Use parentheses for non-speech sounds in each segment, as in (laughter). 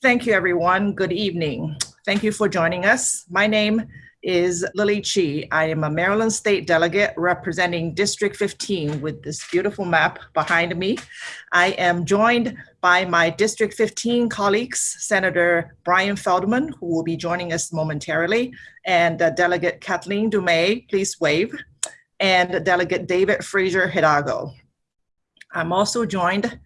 Thank you, everyone. Good evening. Thank you for joining us. My name is Lily Qi. I am a Maryland State delegate representing District 15 with this beautiful map behind me. I am joined by my District 15 colleagues, Senator Brian Feldman, who will be joining us momentarily, and uh, Delegate Kathleen Dumais, please wave, and Delegate David Fraser Hidalgo. I'm also joined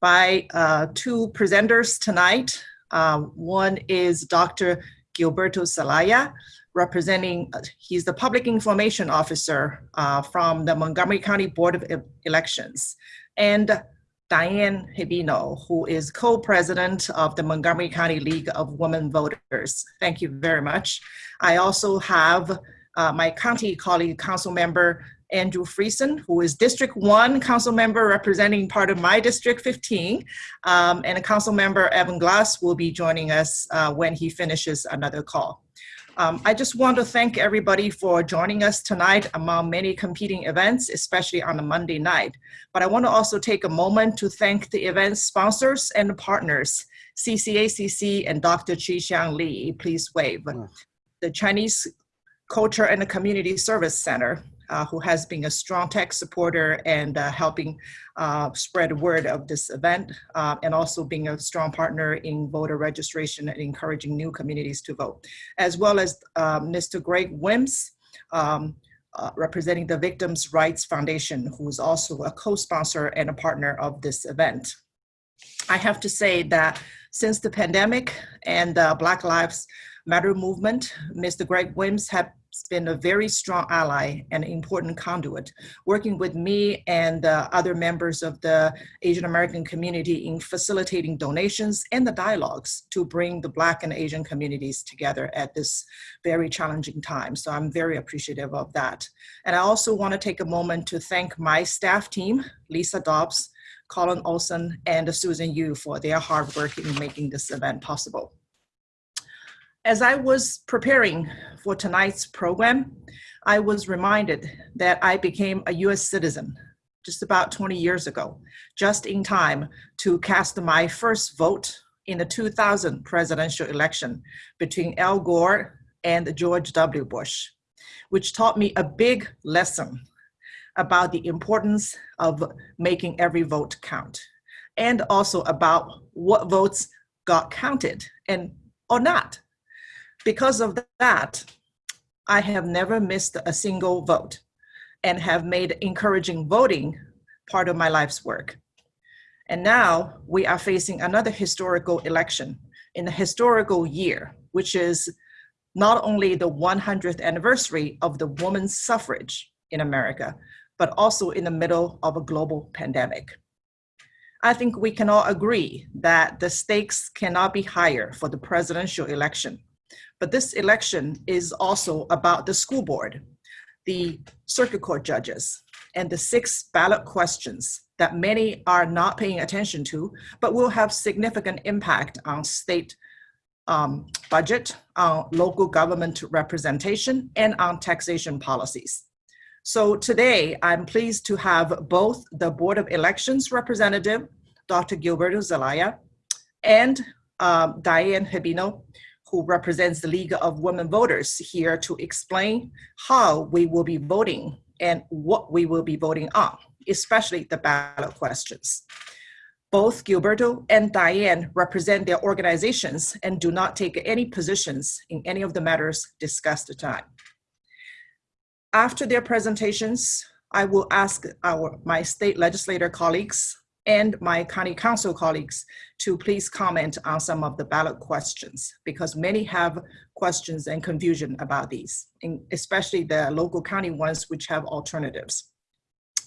by uh, two presenters tonight. Uh, one is Dr. Gilberto Zelaya, representing, uh, he's the public information officer uh, from the Montgomery County Board of Elections. And Diane Hibino, who is co-president of the Montgomery County League of Women Voters. Thank you very much. I also have uh, my county colleague, council member Andrew Friedson, who is District 1 council member representing part of my District 15. Um, and council member Evan Glass will be joining us uh, when he finishes another call. Um, I just want to thank everybody for joining us tonight among many competing events, especially on a Monday night. But I want to also take a moment to thank the event sponsors and partners, CCACC and Dr. Chi Xiang Li, please wave. The Chinese Culture and Community Service Center, uh, who has been a strong tech supporter and uh, helping uh, spread word of this event, uh, and also being a strong partner in voter registration and encouraging new communities to vote, as well as Mr. Um, Greg Wims, um, uh, representing the Victims' Rights Foundation, who is also a co-sponsor and a partner of this event. I have to say that since the pandemic and the Black Lives Matter movement, Mr. Greg Wims have been a very strong ally and important conduit, working with me and uh, other members of the Asian American community in facilitating donations and the dialogues to bring the Black and Asian communities together at this very challenging time. So I'm very appreciative of that. And I also want to take a moment to thank my staff team, Lisa Dobbs, Colin Olson, and Susan Yu for their hard work in making this event possible. As I was preparing for tonight's program, I was reminded that I became a US citizen just about 20 years ago, just in time to cast my first vote in the 2000 presidential election between Al Gore and George W. Bush, which taught me a big lesson about the importance of making every vote count, and also about what votes got counted and or not. Because of that, I have never missed a single vote and have made encouraging voting part of my life's work. And now we are facing another historical election in a historical year, which is not only the 100th anniversary of the woman's suffrage in America, but also in the middle of a global pandemic. I think we can all agree that the stakes cannot be higher for the presidential election but this election is also about the school board, the circuit court judges, and the six ballot questions that many are not paying attention to, but will have significant impact on state um, budget, on local government representation, and on taxation policies. So today, I'm pleased to have both the Board of Elections representative, Dr. Gilberto Zelaya, and um, Diane Hibino, who represents the League of Women Voters here to explain how we will be voting and what we will be voting on, especially the ballot questions. Both Gilberto and Diane represent their organizations and do not take any positions in any of the matters discussed tonight. After their presentations, I will ask our, my state legislator colleagues and my county council colleagues to please comment on some of the ballot questions because many have questions and confusion about these, especially the local county ones which have alternatives.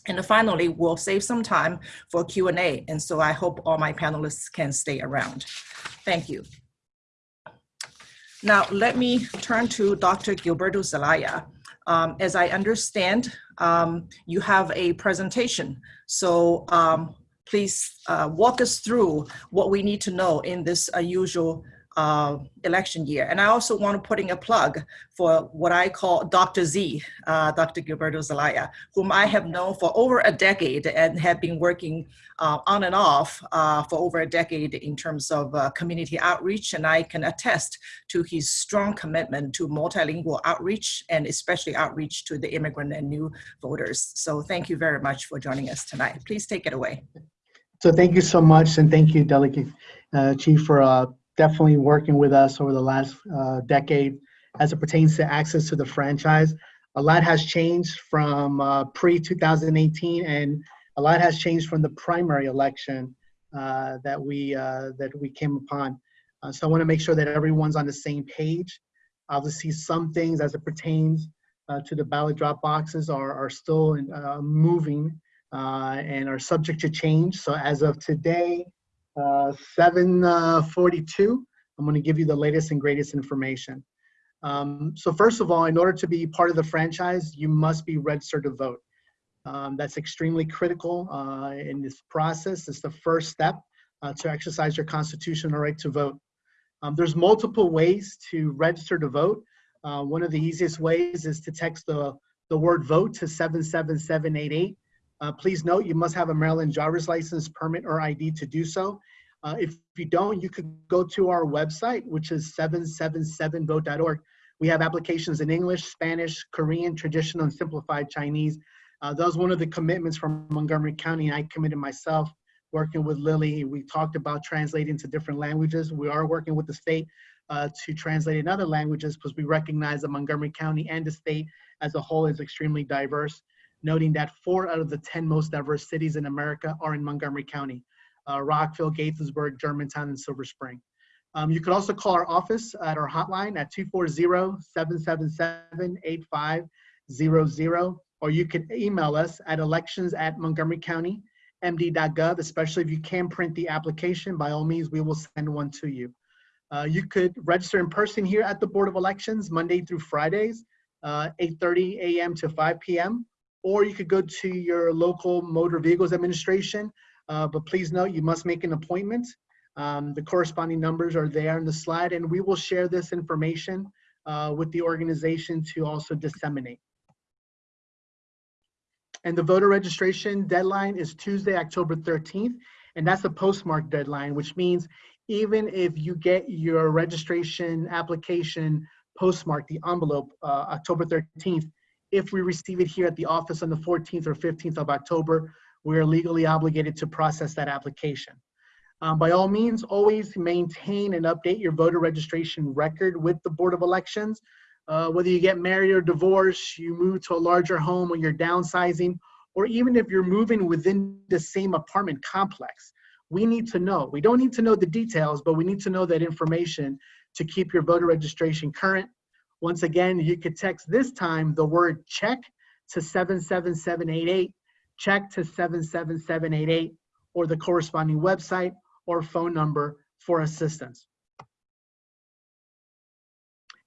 And finally, we'll save some time for Q&A, and so I hope all my panelists can stay around. Thank you. Now, let me turn to Dr. Gilberto Zelaya. Um, as I understand, um, you have a presentation. So um, please uh, walk us through what we need to know in this unusual uh, election year. And I also want to put in a plug for what I call Dr. Z, uh, Dr. Gilberto Zelaya, whom I have known for over a decade and have been working uh, on and off uh, for over a decade in terms of uh, community outreach. And I can attest to his strong commitment to multilingual outreach and especially outreach to the immigrant and new voters. So thank you very much for joining us tonight. Please take it away. So thank you so much, and thank you, Delegate uh, Qi, for uh, definitely working with us over the last uh, decade as it pertains to access to the franchise. A lot has changed from uh, pre-2018, and a lot has changed from the primary election uh, that we uh, that we came upon. so I want to make sure that everyone's on the same page. Obviously, some things as it pertains to the ballot drop boxes are are still moving uh, and are subject to change. So as of today, uh, 742, I'm gonna give you the latest and greatest information. Um, so first of all, in order to be part of the franchise, you must be registered to vote. Um, that's extremely critical uh, in this process. It's the first step uh, to exercise your constitutional right to vote. Um, there's multiple ways to register to vote. Uh, one of the easiest ways is to text the, the word vote to 77788. Uh, please note you must have a Maryland driver's license, permit, or ID to do so. Uh, if you don't, you could go to our website, which is 777vote.org. We have applications in English, Spanish, Korean, traditional, and simplified Chinese. Uh, that was one of the commitments from Montgomery County. I committed myself working with Lily. We talked about translating to different languages. We are working with the state uh, to translate in other languages because we recognize that Montgomery County and the state as a whole is extremely diverse noting that four out of the 10 most diverse cities in America are in Montgomery County, uh, Rockville, Gaithersburg, Germantown, and Silver Spring. Um, you could also call our office at our hotline at 240-777-8500, or you could email us at elections at montgomerycountymd.gov, especially if you can print the application, by all means, we will send one to you. Uh, you could register in person here at the Board of Elections, Monday through Fridays, uh, 8.30 a.m. to 5 p.m or you could go to your local motor vehicles administration. Uh, but please note, you must make an appointment. Um, the corresponding numbers are there in the slide, and we will share this information uh, with the organization to also disseminate. And the voter registration deadline is Tuesday, October 13th, and that's a postmark deadline, which means even if you get your registration application postmarked, the envelope, uh, October 13th, if we receive it here at the office on the 14th or 15th of October, we are legally obligated to process that application. Um, by all means, always maintain and update your voter registration record with the Board of Elections. Uh, whether you get married or divorced, you move to a larger home when you're downsizing, or even if you're moving within the same apartment complex, we need to know. We don't need to know the details, but we need to know that information to keep your voter registration current once again, you could text this time the word check to 77788, check to 77788, or the corresponding website or phone number for assistance.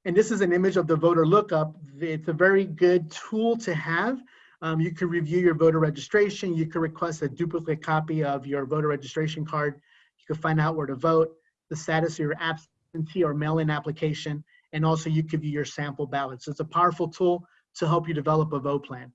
And this is an image of the voter lookup. It's a very good tool to have. Um, you can review your voter registration. You can request a duplicate copy of your voter registration card. You can find out where to vote, the status of your absentee or mail-in application, and also you could view your sample ballots. It's a powerful tool to help you develop a vote plan.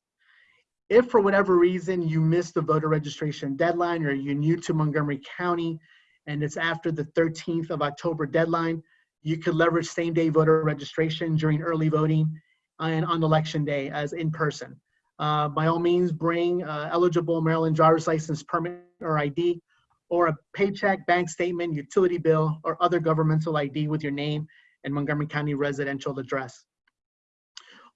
If for whatever reason you missed the voter registration deadline or you're new to Montgomery County and it's after the 13th of October deadline, you could leverage same day voter registration during early voting and on election day as in person. Uh, by all means, bring uh, eligible Maryland driver's license permit or ID or a paycheck, bank statement, utility bill, or other governmental ID with your name and Montgomery County residential address.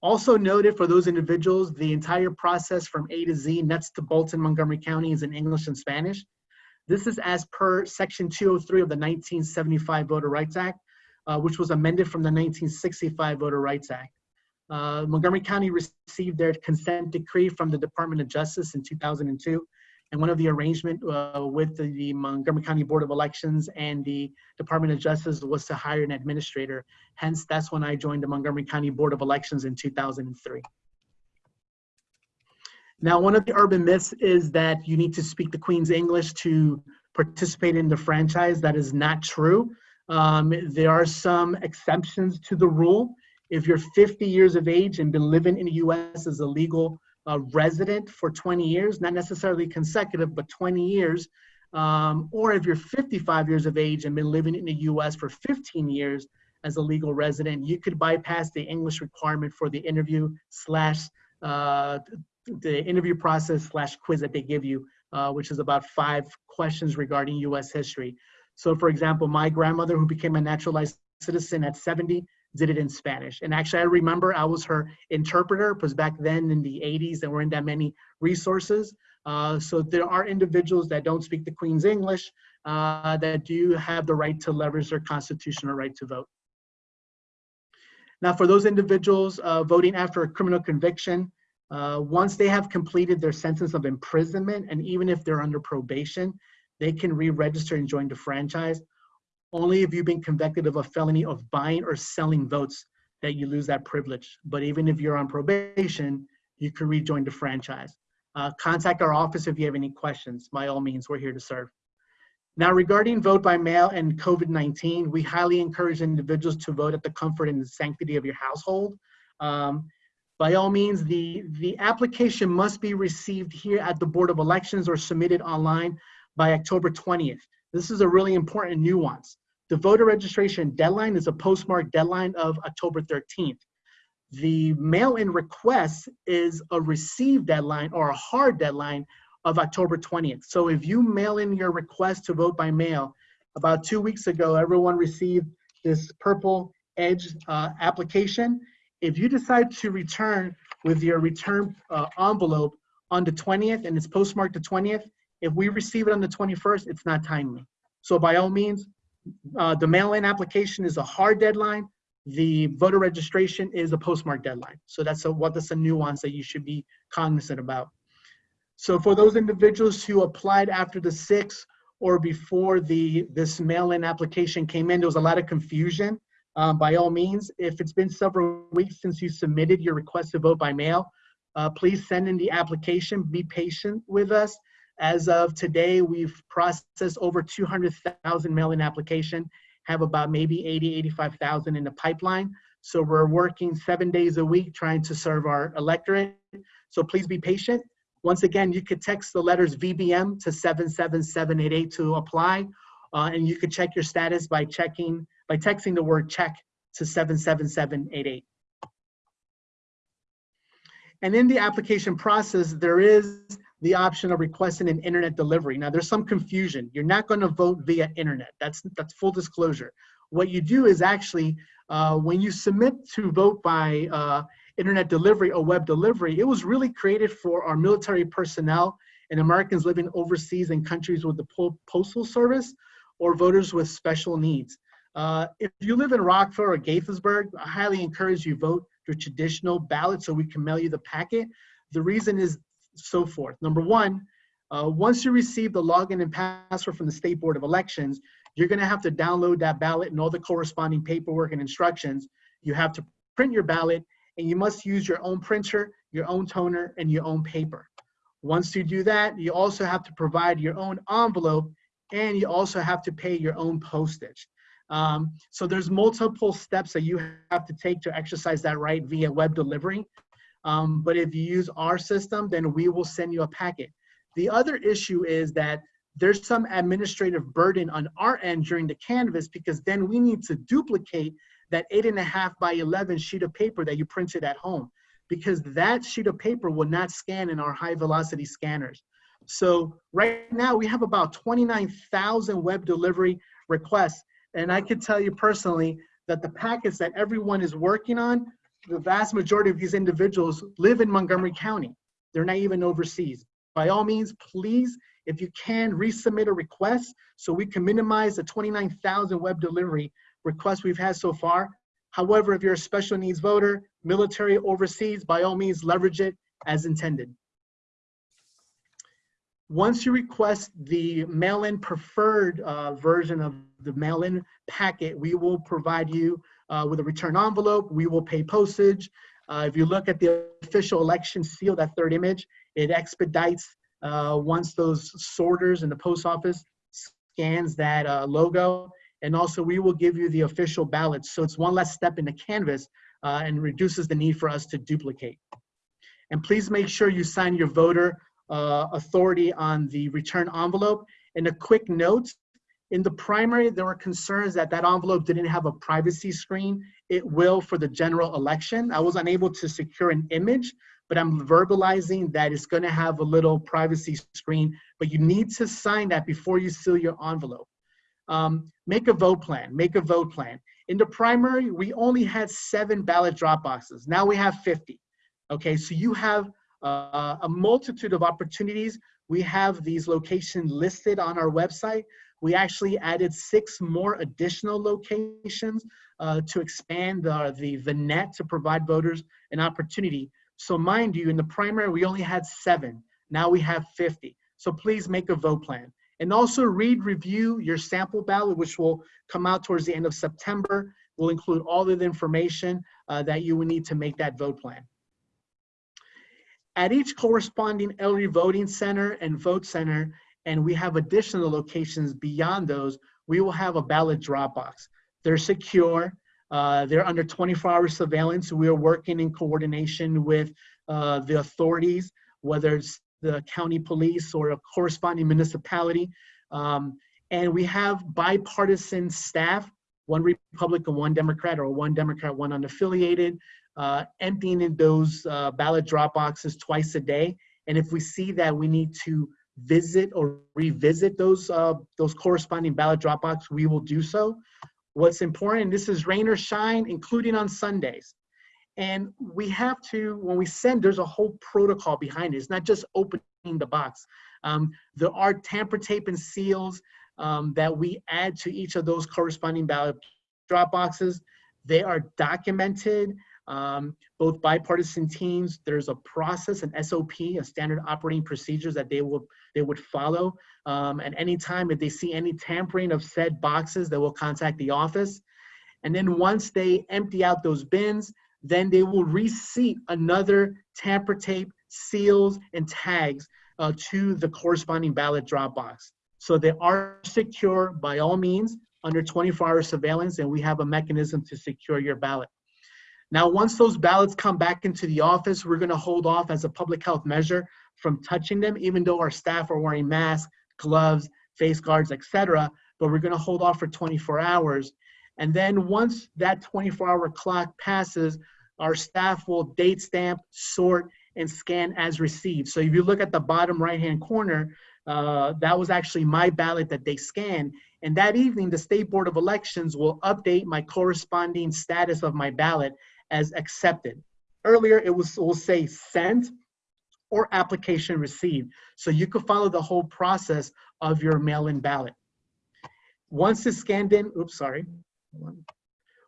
Also noted for those individuals, the entire process from A to Z, nuts to bolts in Montgomery County is in English and Spanish. This is as per Section 203 of the 1975 Voter Rights Act, uh, which was amended from the 1965 Voter Rights Act. Uh, Montgomery County received their consent decree from the Department of Justice in 2002, and one of the arrangement uh, with the, the, Montgomery County Board of Elections and the Department of Justice was to hire an administrator. Hence, that's when I joined the Montgomery County Board of Elections in 2003. Now, one of the urban myths is that you need to speak the Queen's English to participate in the franchise. That is not true. Um, there are some exceptions to the rule. If you're 50 years of age and been living in the US as a legal uh, resident for 20 years, not necessarily consecutive, but 20 years, um, or if you're 55 years of age and been living in the US for 15 years as a legal resident, you could bypass the English requirement for the interview slash uh, the interview process slash quiz that they give you, uh, which is about five questions regarding US history. So for example, my grandmother who became a naturalized citizen at 70 did it in Spanish. And actually I remember I was her interpreter because back then in the 80s there weren't that many resources. Uh, so there are individuals that don't speak the Queen's English uh, that do have the right to leverage their constitutional right to vote. Now for those individuals uh, voting after a criminal conviction, uh, once they have completed their sentence of imprisonment, and even if they're under probation, they can re-register and join the franchise. Only if you've been convicted of a felony of buying or selling votes that you lose that privilege. But even if you're on probation, you can rejoin the franchise. Uh, contact our office if you have any questions. By all means, we're here to serve. Now, regarding vote by mail and COVID-19, we highly encourage individuals to vote at the comfort and the sanctity of your household. Um, by all means, the, the application must be received here at the Board of Elections or submitted online by October 20th. This is a really important nuance. The voter registration deadline is a postmark deadline of October 13th. The mail-in request is a receive deadline or a hard deadline of October 20th. So if you mail in your request to vote by mail, about two weeks ago, everyone received this purple edge uh, application. If you decide to return with your return uh, envelope on the 20th and it's postmarked the 20th, if we receive it on the 21st, it's not timely. So by all means, uh, the mail-in application is a hard deadline. The voter registration is a postmark deadline. So that's a, what that's a nuance that you should be cognizant about. So for those individuals who applied after the 6th or before the this mail-in application came in, there was a lot of confusion. Um, by all means, if it's been several weeks since you submitted your request to vote by mail, uh, please send in the application. Be patient with us. As of today, we've processed over 200,000 mail-in application, have about maybe 80, 85,000 in the pipeline. So we're working seven days a week trying to serve our electorate. So please be patient. Once again, you could text the letters VBM to 77788 to apply. Uh, and you could check your status by checking, by texting the word check to 77788. And in the application process, there is the option of requesting an internet delivery. Now there's some confusion. You're not gonna vote via internet. That's, that's full disclosure. What you do is actually, uh, when you submit to vote by uh, internet delivery or web delivery, it was really created for our military personnel and Americans living overseas in countries with the postal service or voters with special needs. Uh, if you live in Rockville or Gaithersburg, I highly encourage you vote your traditional ballot so we can mail you the packet. The reason is so forth. Number one, uh, once you receive the login and password from the State Board of Elections, you're gonna have to download that ballot and all the corresponding paperwork and instructions. You have to print your ballot and you must use your own printer, your own toner, and your own paper. Once you do that, you also have to provide your own envelope and you also have to pay your own postage. Um, so there's multiple steps that you have to take to exercise that right via web delivery. Um, but if you use our system, then we will send you a packet. The other issue is that there's some administrative burden on our end during the canvass because then we need to duplicate that eight and a half by 11 sheet of paper that you printed at home because that sheet of paper will not scan in our high velocity scanners. So right now we have about 29,000 web delivery requests. And I can tell you personally that the packets that everyone is working on the vast majority of these individuals live in Montgomery County. They're not even overseas. By all means, please, if you can, resubmit a request so we can minimize the 29,000 web delivery requests we've had so far. However, if you're a special needs voter, military overseas, by all means, leverage it as intended. Once you request the mail-in preferred uh, version of the mail-in packet, we will provide you uh, with a return envelope. We will pay postage. Uh, if you look at the official election seal, that third image, it expedites uh, once those sorters in the post office scans that uh, logo. And also we will give you the official ballots. So it's one less step in the canvass uh, and reduces the need for us to duplicate. And please make sure you sign your voter uh, authority on the return envelope. And a quick note, in the primary, there were concerns that that envelope didn't have a privacy screen. It will for the general election. I was unable to secure an image, but I'm verbalizing that it's gonna have a little privacy screen, but you need to sign that before you seal your envelope. Um, make a vote plan, make a vote plan. In the primary, we only had seven ballot drop boxes. Now we have 50. Okay, so you have uh, a multitude of opportunities. We have these locations listed on our website. We actually added six more additional locations uh, to expand the, the, the net to provide voters an opportunity. So mind you, in the primary, we only had seven. Now we have 50. So please make a vote plan. And also read, review your sample ballot, which will come out towards the end of September. Will include all of the information uh, that you will need to make that vote plan. At each corresponding early voting center and vote center, and we have additional locations beyond those, we will have a ballot drop box. They're secure, uh, they're under 24 hour surveillance. We are working in coordination with uh, the authorities, whether it's the county police or a corresponding municipality. Um, and we have bipartisan staff, one Republican, one Democrat, or one Democrat, one unaffiliated, uh, emptying in those uh, ballot drop boxes twice a day. And if we see that we need to visit or revisit those, uh, those corresponding ballot drop boxes, we will do so. What's important, this is rain or shine, including on Sundays. And we have to, when we send, there's a whole protocol behind it. It's not just opening the box. Um, there are tamper tape and seals um, that we add to each of those corresponding ballot drop boxes. They are documented um, both bipartisan teams, there's a process, an SOP, a standard operating procedures that they will they would follow. Um, and anytime if they see any tampering of said boxes, they will contact the office. And then once they empty out those bins, then they will reseat another tamper tape, seals, and tags uh, to the corresponding ballot drop box. So they are secure by all means under 24 hour surveillance, and we have a mechanism to secure your ballot. Now, once those ballots come back into the office, we're gonna hold off as a public health measure from touching them, even though our staff are wearing masks, gloves, face guards, etc. But we're gonna hold off for 24 hours. And then once that 24 hour clock passes, our staff will date stamp, sort, and scan as received. So if you look at the bottom right-hand corner, uh, that was actually my ballot that they scanned. And that evening, the State Board of Elections will update my corresponding status of my ballot as accepted. Earlier, it was will say sent or application received. So you could follow the whole process of your mail-in ballot. Once it's scanned in, oops, sorry.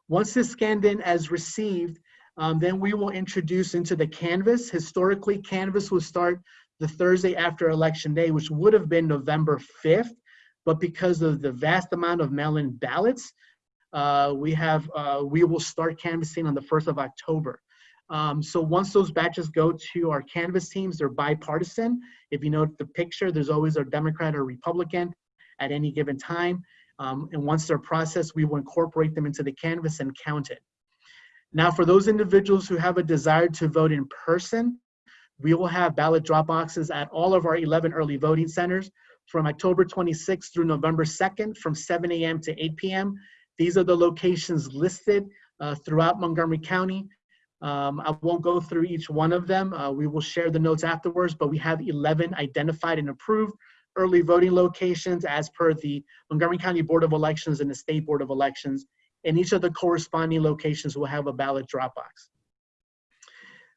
Once it's scanned in as received, um, then we will introduce into the Canvass. Historically, Canvass will start the Thursday after Election Day, which would have been November 5th. But because of the vast amount of mail-in ballots, uh, we have uh, we will start canvassing on the 1st of October. Um, so once those batches go to our canvass teams, they're bipartisan. If you note the picture, there's always a Democrat or Republican at any given time. Um, and once they're processed, we will incorporate them into the canvass and count it. Now, for those individuals who have a desire to vote in person, we will have ballot drop boxes at all of our 11 early voting centers from October 26th through November 2nd from 7 a.m. to 8 p.m. These are the locations listed uh, throughout Montgomery County. Um, I won't go through each one of them. Uh, we will share the notes afterwards, but we have 11 identified and approved early voting locations as per the Montgomery County Board of Elections and the State Board of Elections. And each of the corresponding locations will have a ballot drop box.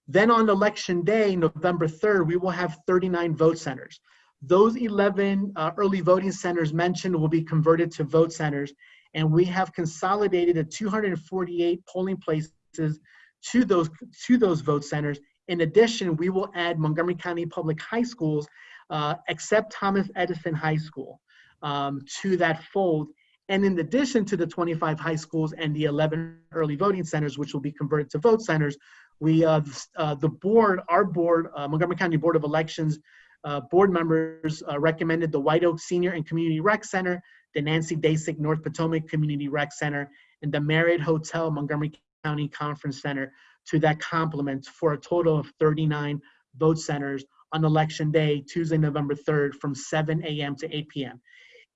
Then on election day, November 3rd, we will have 39 vote centers. Those 11 uh, early voting centers mentioned will be converted to vote centers and we have consolidated the 248 polling places to those to those vote centers. In addition, we will add Montgomery County Public High Schools, uh, except Thomas Edison High School, um, to that fold. And in addition to the 25 high schools and the 11 early voting centers, which will be converted to vote centers, we uh, uh, the board, our board, uh, Montgomery County Board of Elections, uh, board members uh, recommended the White Oak Senior and Community Rec Center the Nancy Dacek North Potomac Community Rec Center, and the Marriott Hotel Montgomery County Conference Center to that complement for a total of 39 vote centers on election day, Tuesday, November 3rd, from 7 a.m. to 8 p.m.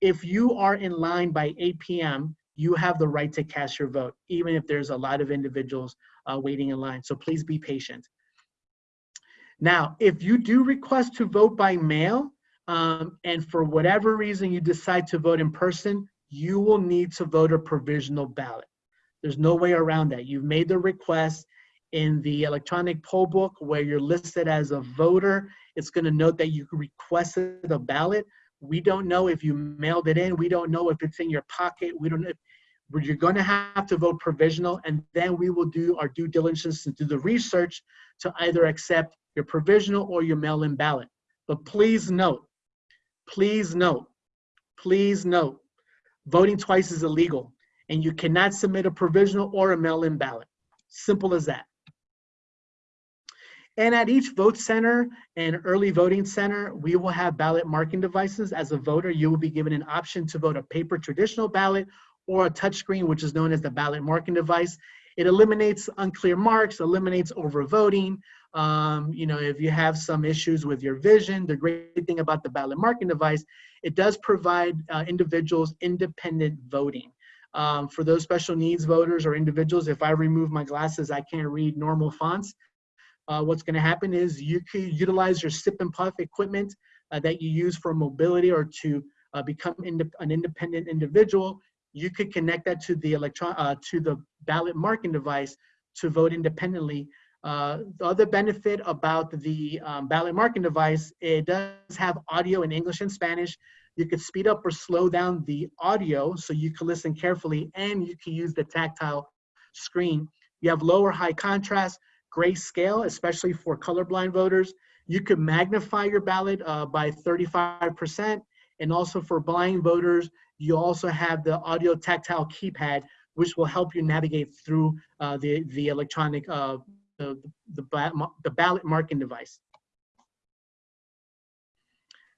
If you are in line by 8 p.m., you have the right to cast your vote, even if there's a lot of individuals uh, waiting in line. So please be patient. Now, if you do request to vote by mail, um, and for whatever reason you decide to vote in person, you will need to vote a provisional ballot. There's no way around that. You've made the request in the electronic poll book where you're listed as a voter. It's going to note that you requested a ballot. We don't know if you mailed it in. We don't know if it's in your pocket. We don't know. But you're going to have to vote provisional, and then we will do our due diligence and do the research to either accept your provisional or your mail-in ballot. But please note, please note, please note, voting twice is illegal, and you cannot submit a provisional or a mail-in ballot. Simple as that. And at each vote center and early voting center, we will have ballot marking devices. As a voter, you will be given an option to vote a paper traditional ballot or a touchscreen, which is known as the ballot marking device. It eliminates unclear marks, eliminates overvoting. Um, you know, if you have some issues with your vision, the great thing about the ballot marking device, it does provide uh, individuals independent voting. Um, for those special needs voters or individuals, if I remove my glasses, I can't read normal fonts. Uh, what's going to happen is you could utilize your sip and puff equipment uh, that you use for mobility or to uh, become ind an independent individual. You could connect that to the electron uh, to the ballot marking device to vote independently. Uh, the other benefit about the um, ballot marking device, it does have audio in English and Spanish. You could speed up or slow down the audio so you can listen carefully and you can use the tactile screen. You have lower high contrast, grayscale, especially for colorblind voters. You could magnify your ballot uh, by 35%. And also for blind voters, you also have the audio tactile keypad, which will help you navigate through uh, the, the electronic, uh, the, the, the ballot marking device.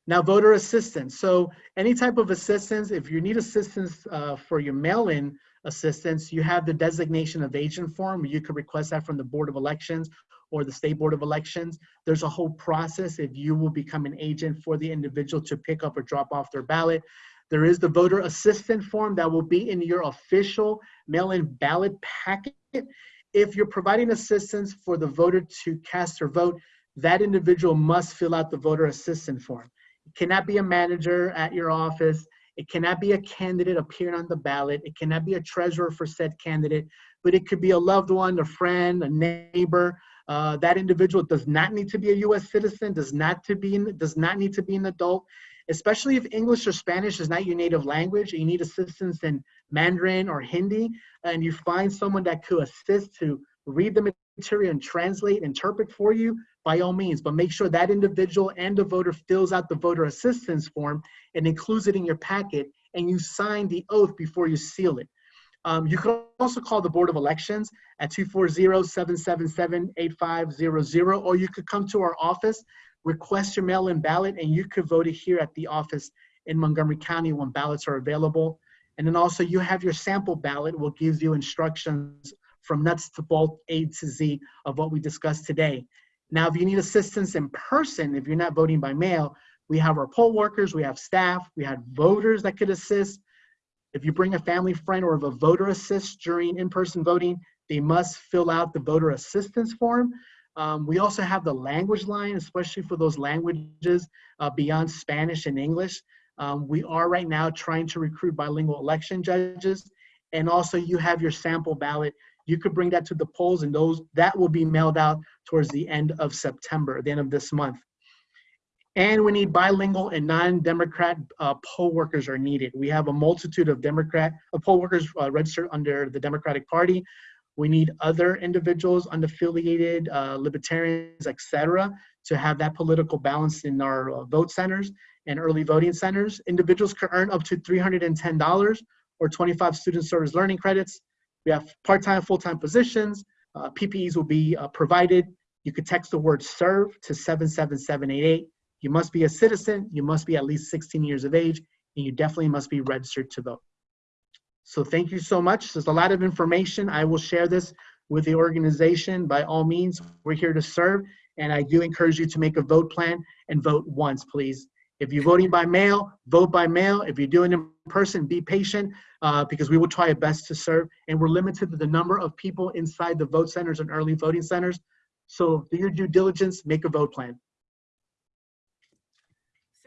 Now, voter assistance. So any type of assistance, if you need assistance uh, for your mail-in assistance, you have the designation of agent form. You could request that from the Board of Elections or the State Board of Elections. There's a whole process if you will become an agent for the individual to pick up or drop off their ballot. There is the voter assistant form that will be in your official mail-in ballot packet. If you're providing assistance for the voter to cast their vote, that individual must fill out the voter assistant form. It cannot be a manager at your office. It cannot be a candidate appearing on the ballot. It cannot be a treasurer for said candidate, but it could be a loved one, a friend, a neighbor. Uh, that individual does not need to be a U.S. citizen, does not to be does not need to be an adult, especially if English or Spanish is not your native language. And You need assistance in Mandarin or Hindi, and you find someone that could assist to read the material and translate, interpret for you by all means, but make sure that individual and the voter fills out the voter assistance form and includes it in your packet and you sign the oath before you seal it. Um, you can also call the Board of Elections at 240-777-8500 or you could come to our office, request your mail-in ballot and you could vote it here at the office in Montgomery County when ballots are available. And then also you have your sample ballot, will give you instructions from nuts to bolt, A to Z of what we discussed today. Now, if you need assistance in person, if you're not voting by mail, we have our poll workers, we have staff, we have voters that could assist. If you bring a family friend or if a voter assists during in-person voting, they must fill out the voter assistance form. Um, we also have the language line, especially for those languages uh, beyond Spanish and English. Um, we are right now trying to recruit bilingual election judges. And also you have your sample ballot you could bring that to the polls and those that will be mailed out towards the end of September, the end of this month. And we need bilingual and non-Democrat uh, poll workers are needed. We have a multitude of Democrat uh, poll workers uh, registered under the Democratic Party. We need other individuals, unaffiliated, uh, libertarians, etc., to have that political balance in our uh, vote centers and early voting centers. Individuals can earn up to $310 or 25 student service learning credits. We have part-time, full-time positions. Uh, PPEs will be uh, provided. You could text the word serve to 77788. You must be a citizen. You must be at least 16 years of age. and you definitely must be registered to vote. So thank you so much. There's a lot of information. I will share this with the organization. By all means, we're here to serve, and I do encourage you to make a vote plan and vote once, please. If you're voting by mail, vote by mail. If you're doing it in person, be patient uh, because we will try our best to serve. And we're limited to the number of people inside the vote centers and early voting centers. So do your due diligence, make a vote plan.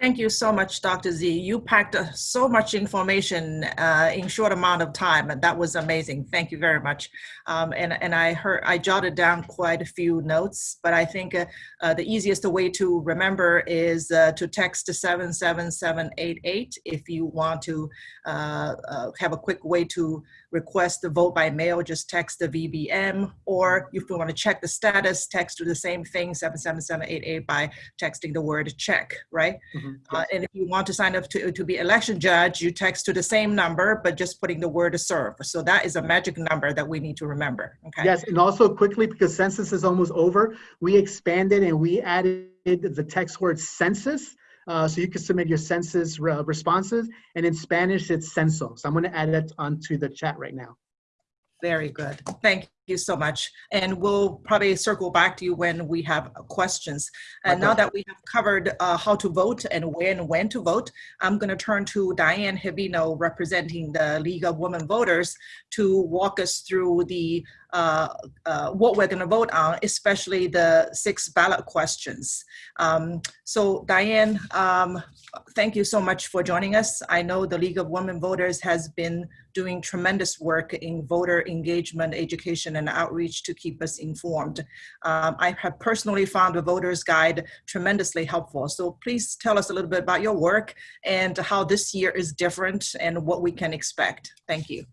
Thank you so much, Dr. Z. You packed uh, so much information uh, in short amount of time, and that was amazing. Thank you very much. Um, and and I heard I jotted down quite a few notes, but I think uh, uh, the easiest way to remember is uh, to text seven seven seven eight eight if you want to uh, have a quick way to request the vote by mail. Just text the VBM, or if you want to check the status, text to the same thing seven seven seven eight eight by texting the word check. Right. Mhm. Uh, and if you want to sign up to, to be election judge, you text to the same number, but just putting the word serve. So that is a magic number that we need to remember. Okay. Yes, and also quickly, because census is almost over, we expanded and we added the text word census. Uh, so you can submit your census uh, responses, and in Spanish, it's censo. So I'm going to add that onto the chat right now. Very good. Thank you so much. And we'll probably circle back to you when we have questions. And now that we have covered uh, how to vote and where and when to vote, I'm going to turn to Diane Hibino, representing the League of Women Voters, to walk us through the uh, uh, what we're going to vote on, especially the six ballot questions. Um, so Diane, um, thank you so much for joining us. I know the League of Women Voters has been doing tremendous work in voter engagement, education, and outreach to keep us informed. Um, I have personally found the voter's guide tremendously helpful. So please tell us a little bit about your work and how this year is different and what we can expect. Thank you.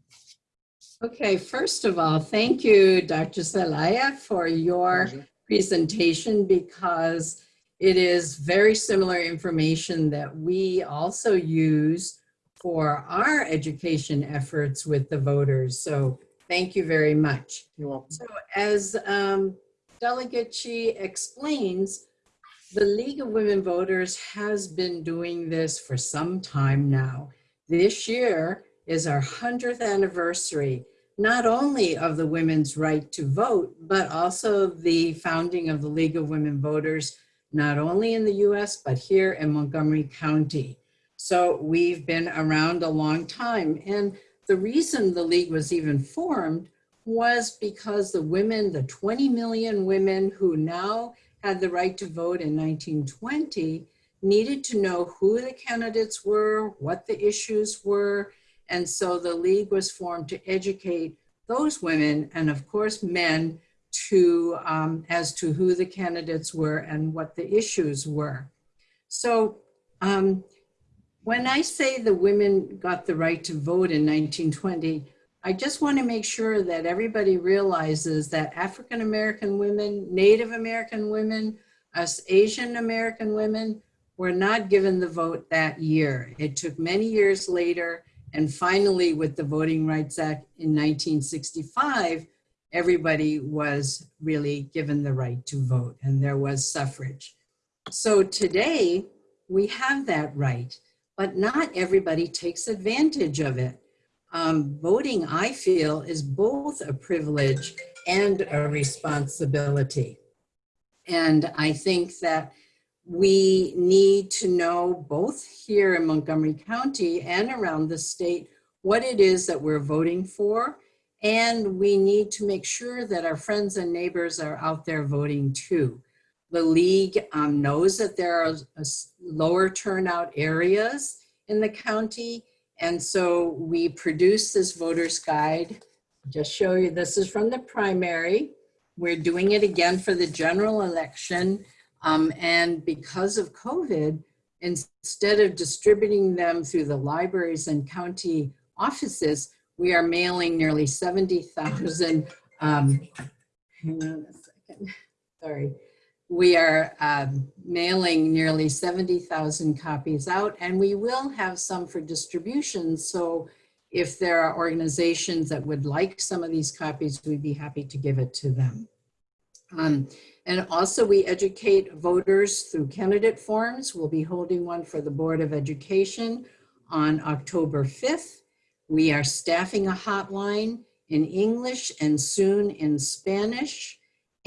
Okay, first of all, thank you, Dr. Zelaya, for your presentation because it is very similar information that we also use for our education efforts with the voters. So thank you very much. You're welcome. So as um, Delegate Qi explains, the League of Women Voters has been doing this for some time now. This year is our 100th anniversary, not only of the women's right to vote, but also the founding of the League of Women Voters, not only in the US, but here in Montgomery County. So we've been around a long time. And the reason the League was even formed was because the women, the 20 million women who now had the right to vote in 1920, needed to know who the candidates were, what the issues were. And so the League was formed to educate those women and of course men to um, as to who the candidates were and what the issues were. So um, when I say the women got the right to vote in 1920, I just want to make sure that everybody realizes that African American women, Native American women, us Asian American women were not given the vote that year. It took many years later. And finally, with the Voting Rights Act in 1965, everybody was really given the right to vote and there was suffrage. So today we have that right, but not everybody takes advantage of it um, voting, I feel, is both a privilege and a responsibility. And I think that we need to know both here in Montgomery County and around the state what it is that we're voting for. And we need to make sure that our friends and neighbors are out there voting too. The league um, knows that there are lower turnout areas in the county and so we produced this voter's guide. Just show you, this is from the primary. We're doing it again for the general election. Um, and because of COVID, instead of distributing them through the libraries and county offices, we are mailing nearly 70,000, um, hang on a second, sorry we are um, mailing nearly 70,000 copies out and we will have some for distribution. So if there are organizations that would like some of these copies, we'd be happy to give it to them. Um, and also we educate voters through candidate forums. We'll be holding one for the Board of Education on October 5th. We are staffing a hotline in English and soon in Spanish,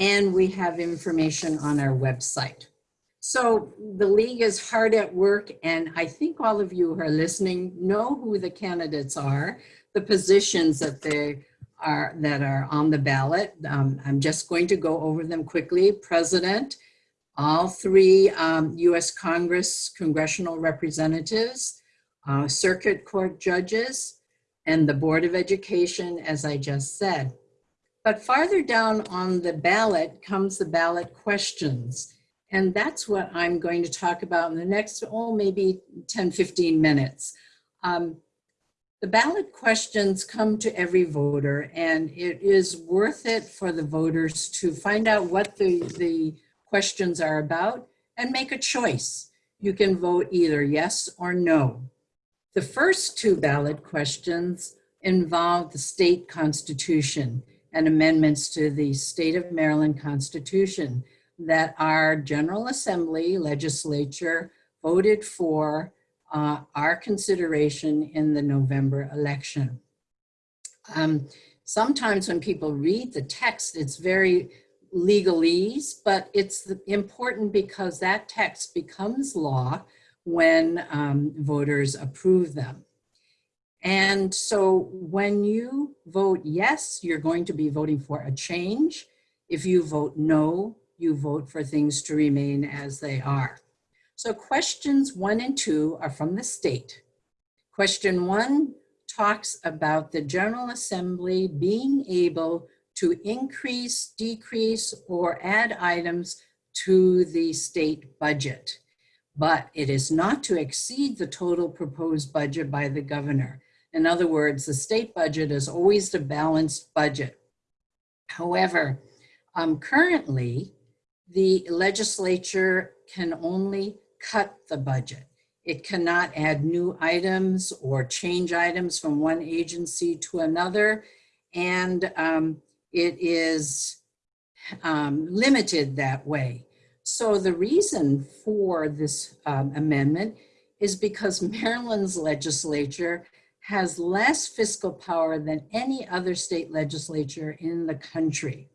and we have information on our website. So the league is hard at work, and I think all of you who are listening know who the candidates are, the positions that they are that are on the ballot. Um, I'm just going to go over them quickly. President, all three um, U.S. Congress congressional representatives, uh, circuit court judges, and the Board of Education, as I just said. But farther down on the ballot comes the ballot questions. And that's what I'm going to talk about in the next, oh, maybe 10, 15 minutes. Um, the ballot questions come to every voter and it is worth it for the voters to find out what the, the questions are about and make a choice. You can vote either yes or no. The first two ballot questions involve the state constitution and amendments to the state of Maryland constitution that our General Assembly legislature voted for uh, our consideration in the November election. Um, sometimes when people read the text, it's very legalese, but it's important because that text becomes law when um, voters approve them. And so when you vote yes, you're going to be voting for a change. If you vote no, you vote for things to remain as they are. So questions one and two are from the state. Question one talks about the General Assembly being able to increase, decrease, or add items to the state budget. But it is not to exceed the total proposed budget by the governor. In other words, the state budget is always the balanced budget. However, um, currently, the legislature can only cut the budget. It cannot add new items or change items from one agency to another. And um, it is um, limited that way. So the reason for this um, amendment is because Maryland's legislature has less fiscal power than any other state legislature in the country.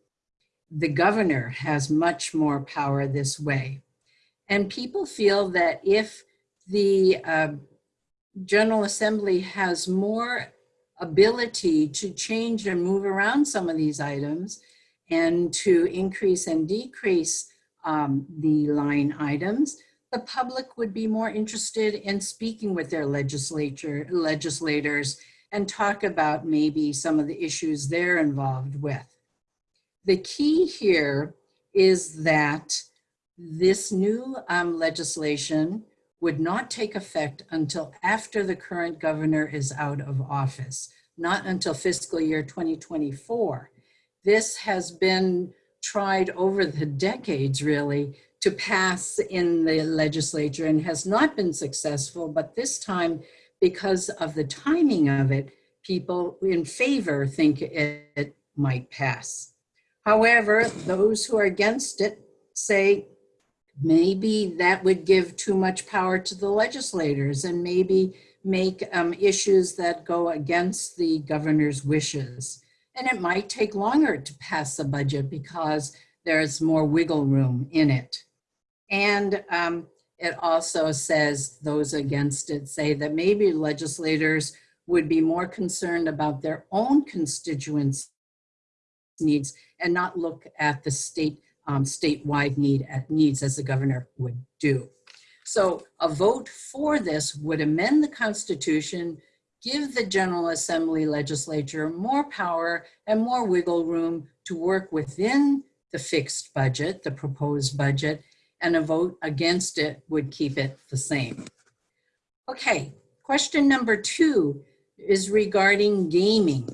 The governor has much more power this way. And people feel that if the uh, General Assembly has more ability to change and move around some of these items and to increase and decrease um, the line items, the public would be more interested in speaking with their legislature, legislators and talk about maybe some of the issues they're involved with. The key here is that this new um, legislation would not take effect until after the current governor is out of office, not until fiscal year 2024. This has been tried over the decades really to pass in the legislature and has not been successful, but this time because of the timing of it, people in favor think it, it might pass. However, those who are against it say maybe that would give too much power to the legislators and maybe make um, issues that go against the governor's wishes. And it might take longer to pass the budget because there's more wiggle room in it. And um, it also says those against it say that maybe legislators would be more concerned about their own constituents' needs and not look at the state um, statewide need at needs as the governor would do. So a vote for this would amend the Constitution, give the General Assembly legislature more power and more wiggle room to work within the fixed budget, the proposed budget, and a vote against it would keep it the same. Okay, question number two is regarding gaming.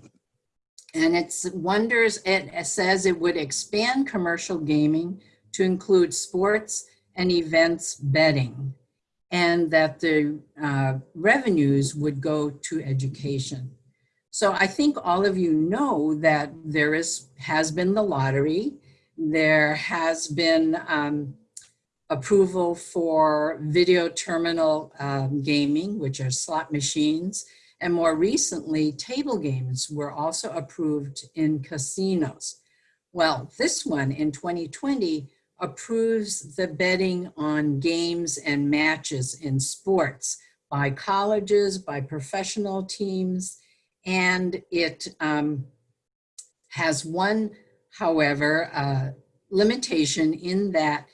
And it's wonders, it says it would expand commercial gaming to include sports and events betting and that the uh, revenues would go to education. So I think all of you know that there is has been the lottery, there has been um, approval for video terminal um, gaming, which are slot machines, and more recently, table games were also approved in casinos. Well, this one in 2020 approves the betting on games and matches in sports by colleges, by professional teams, and it um, has one, however, uh, limitation in that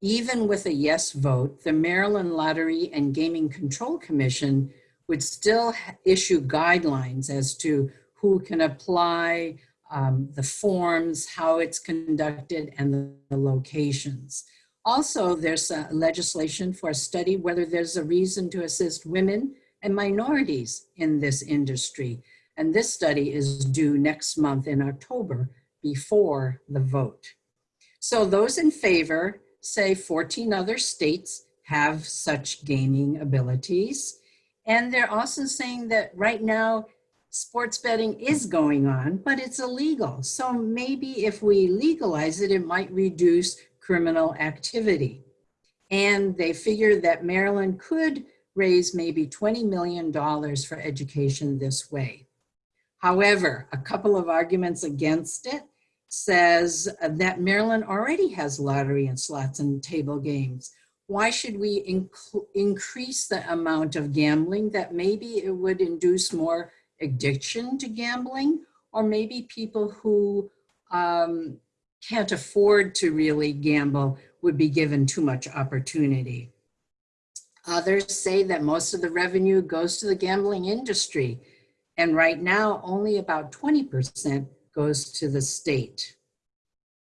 even with a yes vote, the Maryland Lottery and Gaming Control Commission would still issue guidelines as to who can apply, um, the forms, how it's conducted, and the, the locations. Also, there's legislation for a study whether there's a reason to assist women and minorities in this industry. And this study is due next month in October before the vote. So those in favor say 14 other states have such gaming abilities. And they're also saying that right now, sports betting is going on, but it's illegal. So maybe if we legalize it, it might reduce criminal activity. And they figure that Maryland could raise maybe $20 million for education this way. However, a couple of arguments against it says that Maryland already has lottery and slots and table games. Why should we inc increase the amount of gambling that maybe it would induce more addiction to gambling or maybe people who um, can't afford to really gamble would be given too much opportunity. Others say that most of the revenue goes to the gambling industry. And right now, only about 20% goes to the state.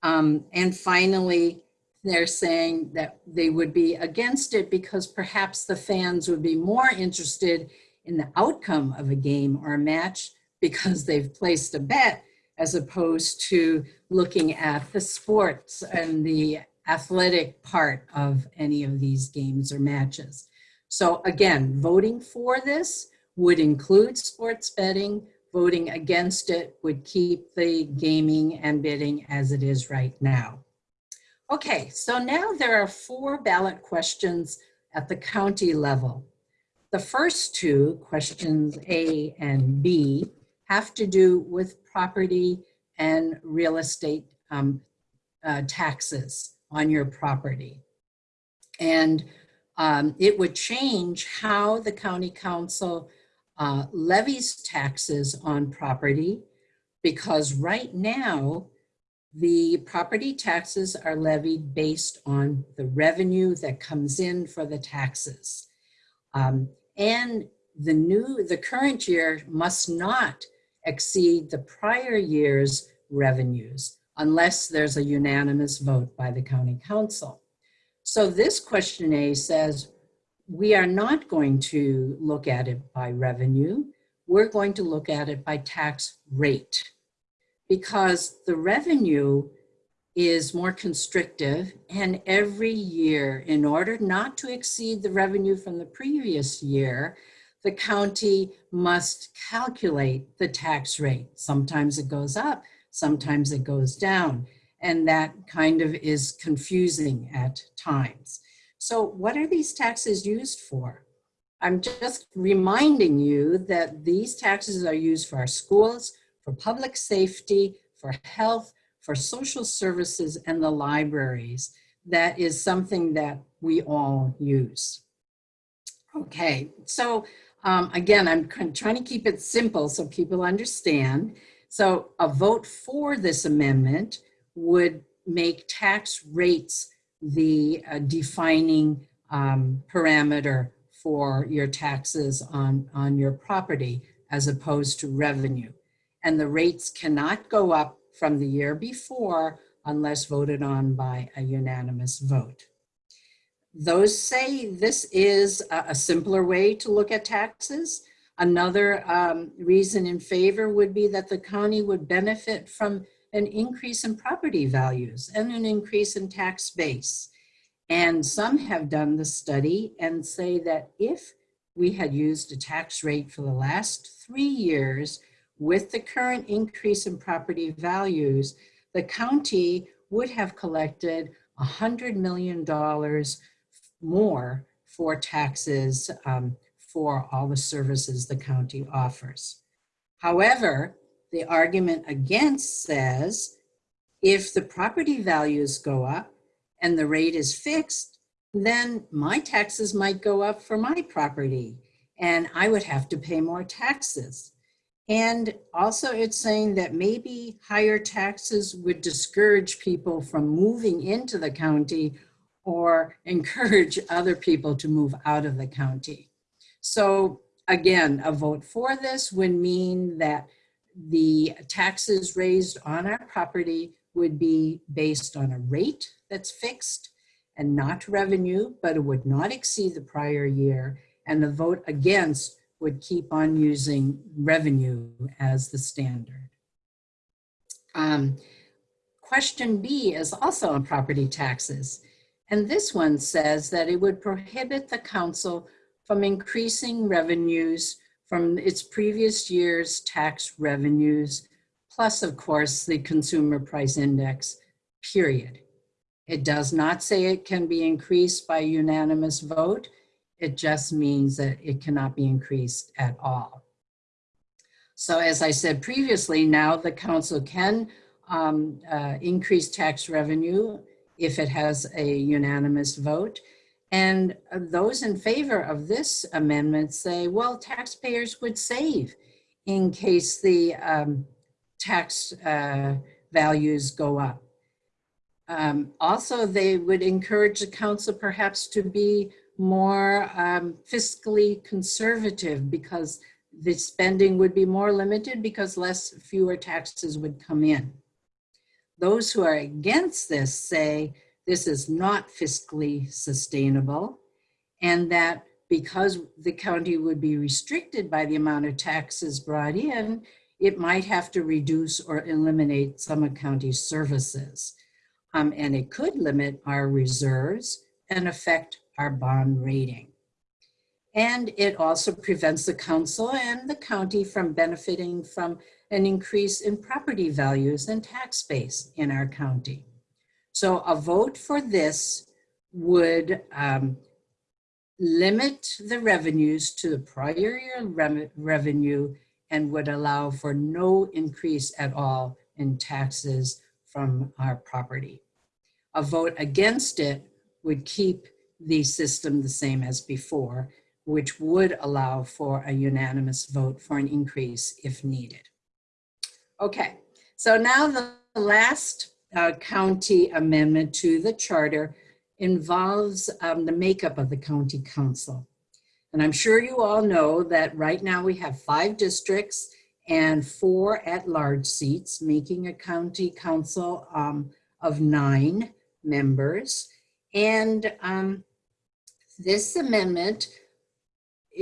Um, and finally, they're saying that they would be against it because perhaps the fans would be more interested in the outcome of a game or a match because they've placed a bet as opposed to looking at the sports and the athletic part of any of these games or matches. So again, voting for this would include sports betting, voting against it would keep the gaming and bidding as it is right now. Okay, so now there are four ballot questions at the county level. The first two, questions A and B, have to do with property and real estate um, uh, taxes on your property. And um, it would change how the county council uh, levies taxes on property because right now the property taxes are levied based on the revenue that comes in for the taxes. Um, and the new, the current year must not exceed the prior year's revenues unless there's a unanimous vote by the county council. So this question A says, we are not going to look at it by revenue. We're going to look at it by tax rate because the revenue is more constrictive and every year in order not to exceed the revenue from the previous year, the county must calculate the tax rate. Sometimes it goes up, sometimes it goes down, and that kind of is confusing at times. So what are these taxes used for? I'm just reminding you that these taxes are used for our schools, for public safety, for health, for social services, and the libraries. That is something that we all use. Okay, so um, again, I'm trying to keep it simple so people understand. So a vote for this amendment would make tax rates the uh, defining um, parameter for your taxes on, on your property as opposed to revenue. And the rates cannot go up from the year before unless voted on by a unanimous vote. Those say this is a, a simpler way to look at taxes. Another um, reason in favor would be that the county would benefit from an increase in property values and an increase in tax base. And some have done the study and say that if we had used a tax rate for the last three years with the current increase in property values, the county would have collected $100 million more for taxes um, for all the services the county offers. However, the argument against says if the property values go up and the rate is fixed, then my taxes might go up for my property and I would have to pay more taxes. And also it's saying that maybe higher taxes would discourage people from moving into the county or (laughs) encourage other people to move out of the county. So again, a vote for this would mean that the taxes raised on our property would be based on a rate that's fixed and not revenue, but it would not exceed the prior year. And the vote against would keep on using revenue as the standard. Um, question B is also on property taxes. And this one says that it would prohibit the council from increasing revenues from its previous year's tax revenues, plus of course the consumer price index, period. It does not say it can be increased by unanimous vote. It just means that it cannot be increased at all. So as I said previously, now the council can um, uh, increase tax revenue if it has a unanimous vote. And those in favor of this amendment say, well, taxpayers would save in case the um, tax uh, values go up. Um, also, they would encourage the council perhaps to be more um, fiscally conservative because the spending would be more limited because less fewer taxes would come in. Those who are against this say this is not fiscally sustainable and that because the county would be restricted by the amount of taxes brought in, it might have to reduce or eliminate some of county services. Um, and it could limit our reserves and affect our bond rating. And it also prevents the council and the county from benefiting from an increase in property values and tax base in our county. So a vote for this would um, limit the revenues to the prior year re revenue and would allow for no increase at all in taxes from our property. A vote against it would keep the system the same as before, which would allow for a unanimous vote for an increase if needed. Okay, so now the last uh, county amendment to the charter involves um, the makeup of the county council. And I'm sure you all know that right now we have five districts and four at-large seats, making a county council um, of nine members. And um, this amendment,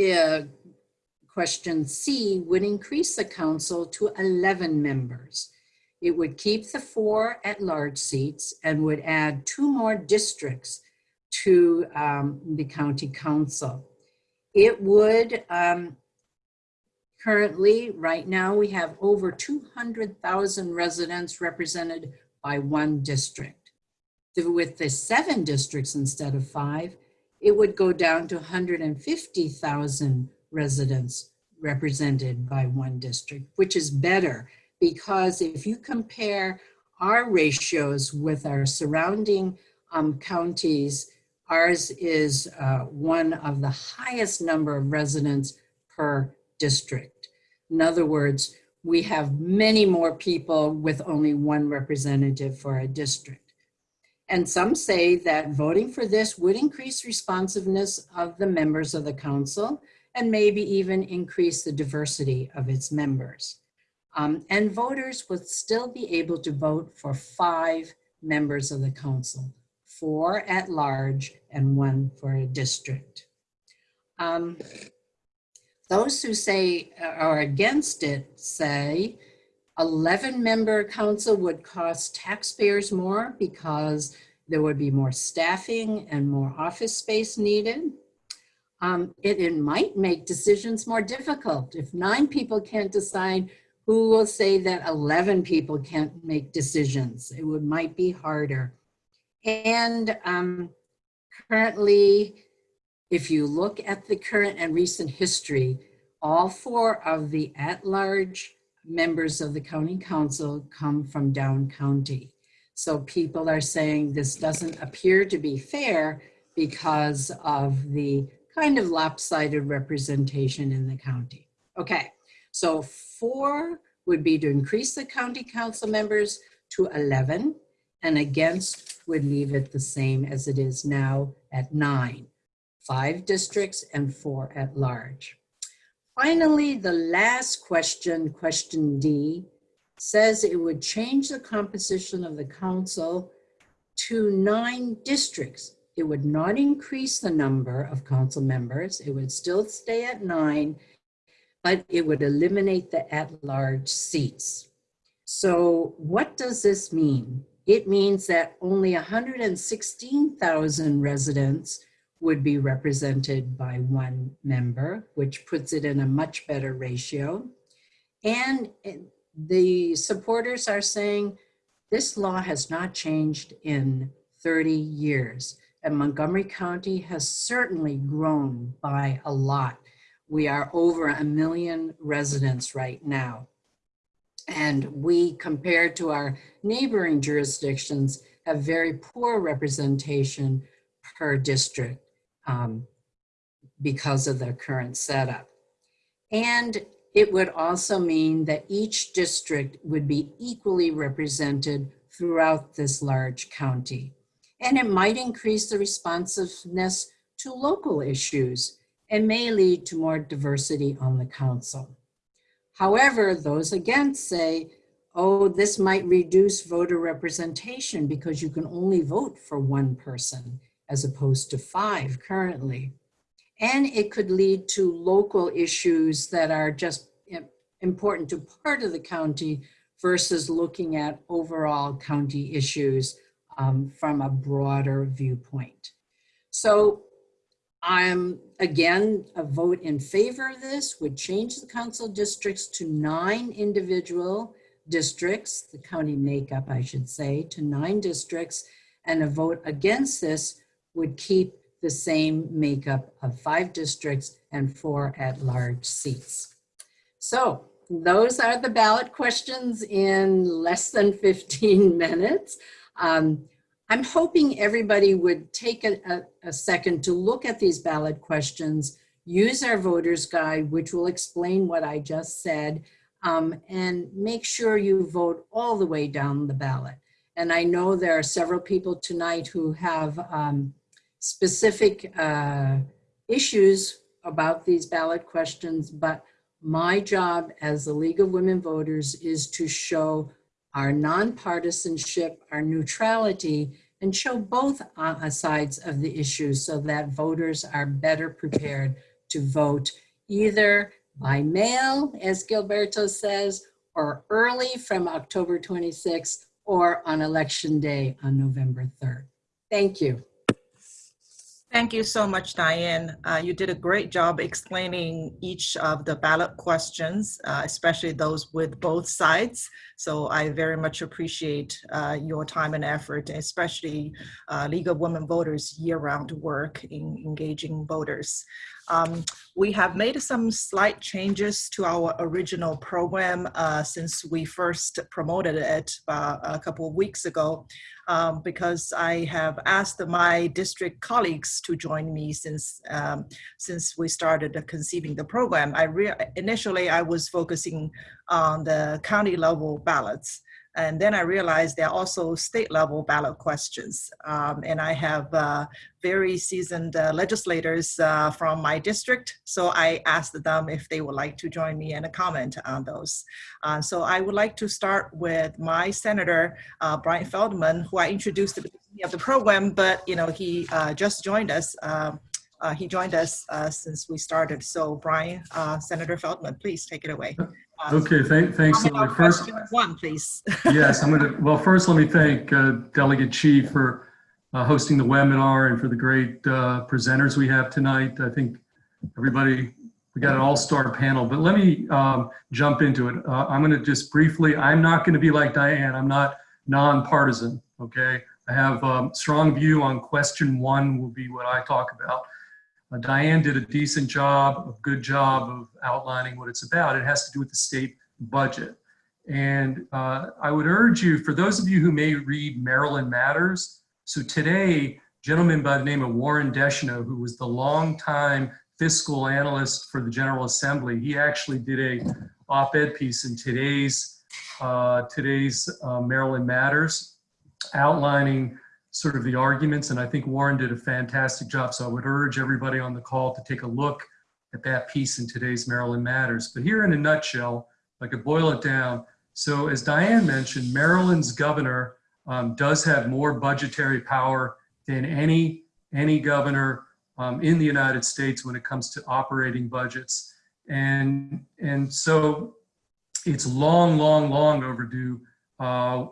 uh, question C, would increase the council to 11 members. It would keep the four at-large seats and would add two more districts to um, the county council. It would, um, currently, right now, we have over 200,000 residents represented by one district. With the seven districts instead of five, it would go down to 150,000 residents represented by one district, which is better because if you compare our ratios with our surrounding um, counties, ours is uh, one of the highest number of residents per district. In other words, we have many more people with only one representative for a district. And some say that voting for this would increase responsiveness of the members of the council and maybe even increase the diversity of its members. Um, and voters would still be able to vote for five members of the council, four at large and one for a district. Um, those who say uh, are against it say 11 member council would cost taxpayers more because there would be more staffing and more office space needed. Um, it, it might make decisions more difficult. If nine people can't decide who will say that 11 people can't make decisions. It would might be harder. And um, currently, if you look at the current and recent history, all four of the at-large members of the county council come from down county. So people are saying this doesn't appear to be fair because of the kind of lopsided representation in the county. Okay, so four would be to increase the county council members to 11 and against would leave it the same as it is now at nine. Five districts and four at large. Finally, the last question, question D, says it would change the composition of the council to nine districts. It would not increase the number of council members. It would still stay at nine, but it would eliminate the at-large seats. So what does this mean? It means that only 116,000 residents would be represented by one member, which puts it in a much better ratio. And the supporters are saying this law has not changed in 30 years. And Montgomery County has certainly grown by a lot. We are over a million residents right now. And we, compared to our neighboring jurisdictions, have very poor representation per district um, because of the current setup. And it would also mean that each district would be equally represented throughout this large county. And it might increase the responsiveness to local issues and may lead to more diversity on the council. However, those against say, oh, this might reduce voter representation because you can only vote for one person as opposed to five currently. And it could lead to local issues that are just important to part of the county versus looking at overall county issues um, from a broader viewpoint. So I'm, again, a vote in favor of this would change the council districts to nine individual districts, the county makeup, I should say, to nine districts, and a vote against this would keep the same makeup of five districts and four at-large seats. So those are the ballot questions in less than 15 (laughs) minutes. Um, I'm hoping everybody would take a, a, a, second to look at these ballot questions, use our voter's guide, which will explain what I just said, um, and make sure you vote all the way down the ballot. And I know there are several people tonight who have um, specific uh, issues about these ballot questions, but my job as the League of Women Voters is to show our nonpartisanship, our neutrality, and show both uh, sides of the issue so that voters are better prepared to vote either by mail, as Gilberto says, or early from October 26th or on election day on November 3rd. Thank you. Thank you so much, Diane. Uh, you did a great job explaining each of the ballot questions, uh, especially those with both sides. So I very much appreciate uh, your time and effort, especially uh, League of Women Voters year-round work in engaging voters. Um, we have made some slight changes to our original program uh, since we first promoted it uh, a couple of weeks ago um, because I have asked my district colleagues to join me since um, since we started conceiving the program. I initially I was focusing on the county level ballots. And then I realized there are also state level ballot questions. Um, and I have uh, very seasoned uh, legislators uh, from my district. So I asked them if they would like to join me and comment on those. Uh, so I would like to start with my Senator, uh, Brian Feldman, who I introduced at the beginning of the program, but you know he uh, just joined us. Um, he joined us since we started. So Brian, Senator Feldman, please take it away. Okay, thank, thanks. First, one, please. (laughs) yes, I'm going to, well, first let me thank uh, Delegate Qi for uh, hosting the webinar and for the great uh, presenters we have tonight. I think everybody, we got an all-star panel, but let me um, jump into it. Uh, I'm going to just briefly, I'm not going to be like Diane. I'm not nonpartisan, okay? I have a strong view on question one will be what I talk about. Uh, Diane did a decent job, a good job of outlining what it's about. It has to do with the state budget. And uh, I would urge you, for those of you who may read Maryland Matters, so today, gentleman by the name of Warren Deschenaux, who was the longtime fiscal analyst for the General Assembly, he actually did a op-ed piece in today's uh, today's uh, Maryland Matters, outlining sort of the arguments. And I think Warren did a fantastic job. So I would urge everybody on the call to take a look at that piece in today's Maryland Matters. But here in a nutshell, I could boil it down. So as Diane mentioned, Maryland's governor um, does have more budgetary power than any, any governor um, in the United States when it comes to operating budgets. And, and so it's long, long, long overdue uh,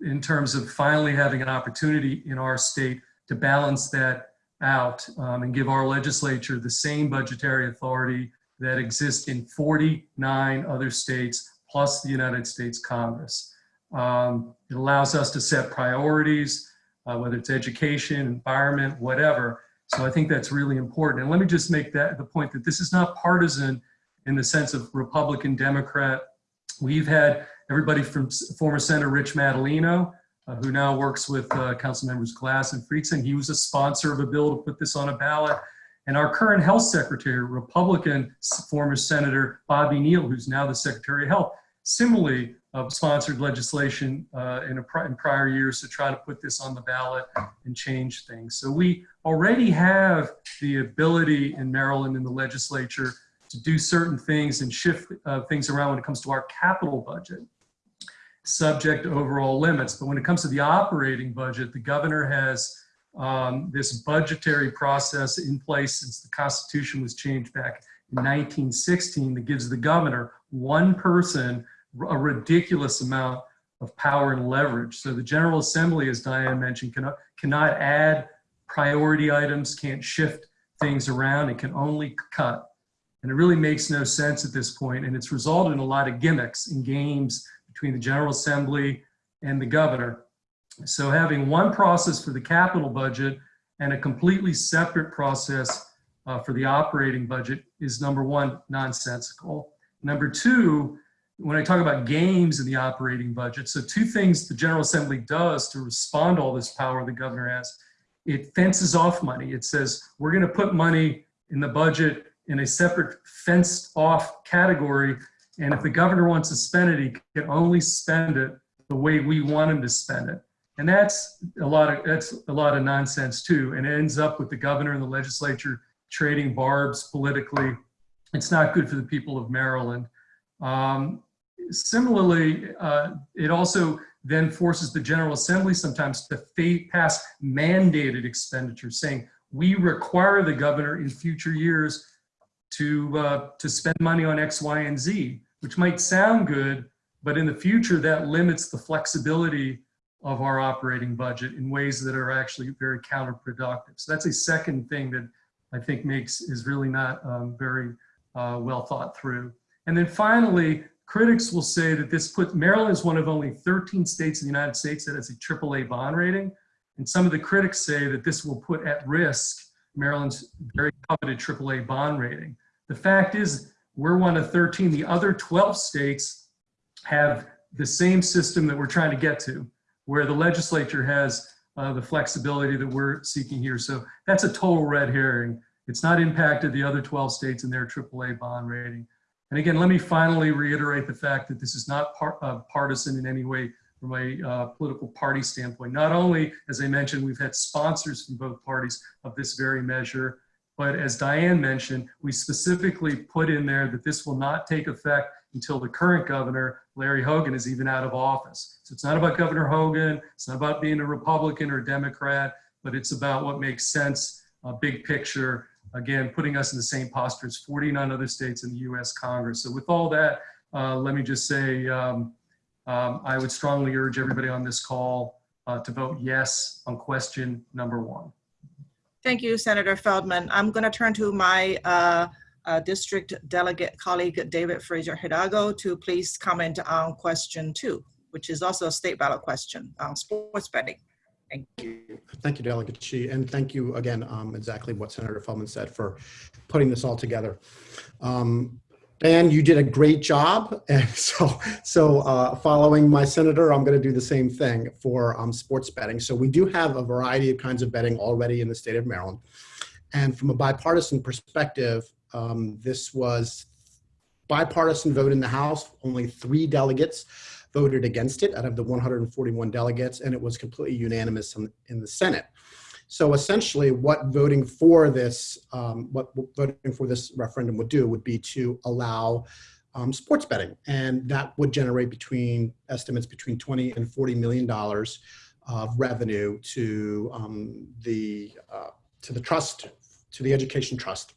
in terms of finally having an opportunity in our state to balance that out um, and give our legislature the same budgetary authority that exists in 49 other states plus the United States Congress. Um, it allows us to set priorities, uh, whether it's education, environment, whatever. So I think that's really important. And let me just make that the point that this is not partisan in the sense of Republican, Democrat. We've had everybody from former Senator Rich Madaleno, uh, who now works with uh, council members Glass and Friedson. He was a sponsor of a bill to put this on a ballot. And our current health secretary, Republican former Senator Bobby Neall, who's now the Secretary of Health, similarly uh, sponsored legislation uh, in, a, in prior years to try to put this on the ballot and change things. So we already have the ability in Maryland in the legislature to do certain things and shift uh, things around when it comes to our capital budget, subject to overall limits. But when it comes to the operating budget, the governor has um, this budgetary process in place since the Constitution was changed back in 1916 that gives the governor, one person, a ridiculous amount of power and leverage. So the General Assembly, as Diane mentioned, cannot, cannot add priority items, can't shift things around, it can only cut. And it really makes no sense at this point, and it's resulted in a lot of gimmicks and games between the General Assembly and the governor. So having one process for the capital budget and a completely separate process uh, for the operating budget is number one, nonsensical. Number two, when I talk about games in the operating budget, so two things the General Assembly does to respond to all this power the governor has, it fences off money. It says, we're gonna put money in the budget in a separate fenced off category. And if the governor wants to spend it, he can only spend it the way we want him to spend it. And that's a lot of, that's a lot of nonsense too. And it ends up with the governor and the legislature trading barbs politically. It's not good for the people of Maryland. Um, similarly, uh, it also then forces the General Assembly sometimes to pass mandated expenditures saying, we require the governor in future years to, uh, to spend money on X, Y, and Z, which might sound good, but in the future that limits the flexibility of our operating budget in ways that are actually very counterproductive. So that's a second thing that I think makes is really not um, very uh, well thought through. And then finally, critics will say that this put Maryland is one of only 13 states in the United States that has a AAA bond rating. And some of the critics say that this will put at risk Maryland's very coveted AAA bond rating. The fact is, we're one of 13. The other 12 states have the same system that we're trying to get to, where the legislature has uh, the flexibility that we're seeking here. So that's a total red herring. It's not impacted the other 12 states in their AAA bond rating. And again, let me finally reiterate the fact that this is not uh, partisan in any way from a uh, political party standpoint. Not only, as I mentioned, we've had sponsors from both parties of this very measure, but as Diane mentioned, we specifically put in there that this will not take effect until the current governor, Larry Hogan, is even out of office. So it's not about Governor Hogan, it's not about being a Republican or a Democrat, but it's about what makes sense, a big picture, again, putting us in the same posture as 49 other states in the US Congress. So with all that, uh, let me just say, um, um, I would strongly urge everybody on this call uh, to vote yes on question number one. Thank you, Senator Feldman. I'm going to turn to my uh, uh, district delegate colleague, David Fraser Hidalgo, to please comment on question two, which is also a state ballot question on sports betting. Thank you. Thank you, Delegate Qi, and thank you again, um, exactly what Senator Feldman said for putting this all together. Um, Dan, you did a great job, (laughs) and so so uh, following my senator, I'm going to do the same thing for um, sports betting. So we do have a variety of kinds of betting already in the state of Maryland, and from a bipartisan perspective, um, this was bipartisan vote in the House. Only three delegates voted against it out of the 141 delegates, and it was completely unanimous in, in the Senate. So essentially, what voting for this, um, what voting for this referendum would do would be to allow um, sports betting, and that would generate between estimates between 20 and 40 million dollars of revenue to um, the uh, to the trust, to the education trust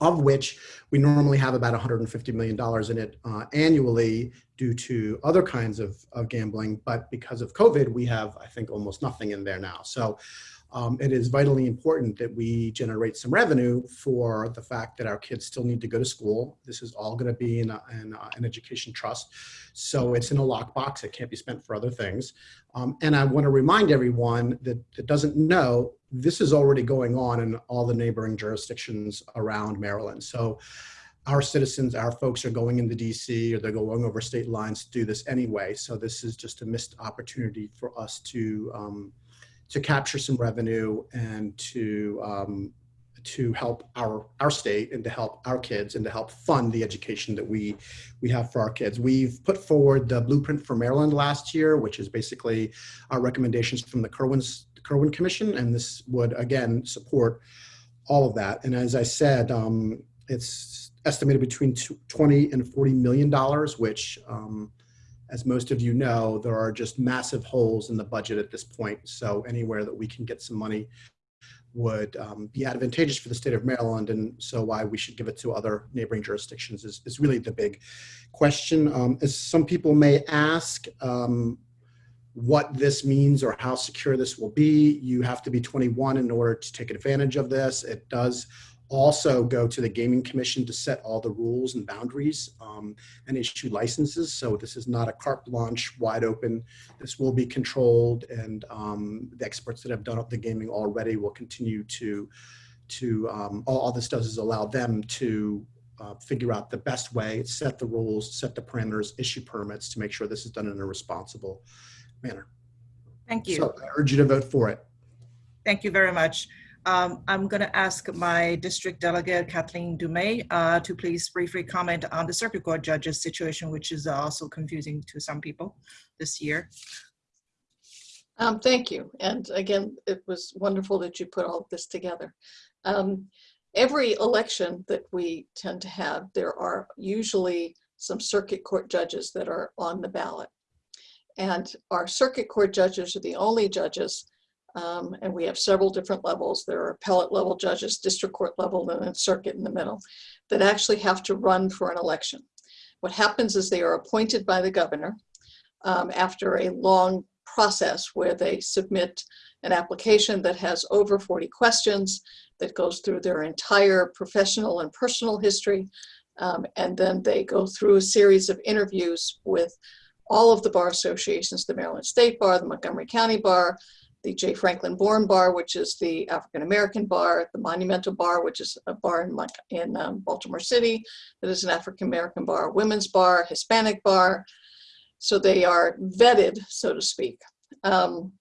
of which we normally have about $150 million in it uh, annually due to other kinds of, of gambling. But because of COVID, we have, I think, almost nothing in there now. So um, it is vitally important that we generate some revenue for the fact that our kids still need to go to school. This is all going to be in, a, in a, an education trust. So it's in a lockbox. It can't be spent for other things. Um, and I want to remind everyone that, that doesn't know this is already going on in all the neighboring jurisdictions around Maryland. So our citizens, our folks are going into DC or they're going over state lines to do this anyway. So this is just a missed opportunity for us to um, to capture some revenue and to um, to help our our state and to help our kids and to help fund the education that we we have for our kids. We've put forward the blueprint for Maryland last year, which is basically our recommendations from the Kirwan's Kirwan Commission, and this would again support all of that. And as I said, um, it's estimated between 20 and 40 million dollars, which, um, as most of you know, there are just massive holes in the budget at this point. So anywhere that we can get some money would um, be advantageous for the state of Maryland, and so why we should give it to other neighboring jurisdictions is, is really the big question. Um, as some people may ask, um, what this means or how secure this will be. You have to be 21 in order to take advantage of this. It does also go to the Gaming Commission to set all the rules and boundaries um, and issue licenses. So this is not a carte blanche, wide open. This will be controlled and um, the experts that have done up the gaming already will continue to, to um, all, all this does is allow them to uh, figure out the best way, set the rules, set the parameters, issue permits to make sure this is done in a responsible manner. Thank you. So I urge you to vote for it. Thank you very much. Um, I'm going to ask my district delegate Kathleen Dumais uh, to please briefly comment on the circuit court judges situation, which is also confusing to some people this year. Um, thank you. And again, it was wonderful that you put all of this together. Um, every election that we tend to have, there are usually some circuit court judges that are on the ballot. And our circuit court judges are the only judges, um, and we have several different levels. There are appellate level judges, district court level, and then circuit in the middle, that actually have to run for an election. What happens is they are appointed by the governor um, after a long process where they submit an application that has over 40 questions that goes through their entire professional and personal history. Um, and then they go through a series of interviews with all of the bar associations, the Maryland State Bar, the Montgomery County Bar, the J. Franklyn Bourne Bar, which is the African American Bar, the Monumental Bar, which is a bar in, in um, Baltimore City, that is an African American bar, women's bar, Hispanic bar. So they are vetted, so to speak. Um,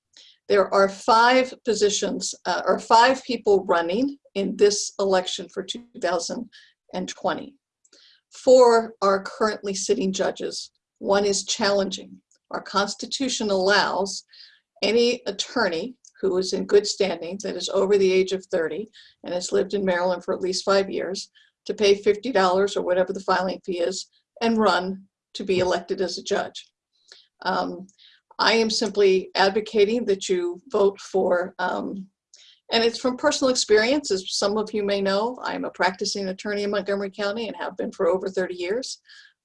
there are five positions, uh, or five people running in this election for 2020. Four are currently sitting judges. One is challenging. Our Constitution allows any attorney who is in good standing that is over the age of 30 and has lived in Maryland for at least five years to pay $50 or whatever the filing fee is and run to be elected as a judge. Um, I am simply advocating that you vote for, um, and it's from personal experience, as some of you may know, I'm a practicing attorney in Montgomery County and have been for over 30 years.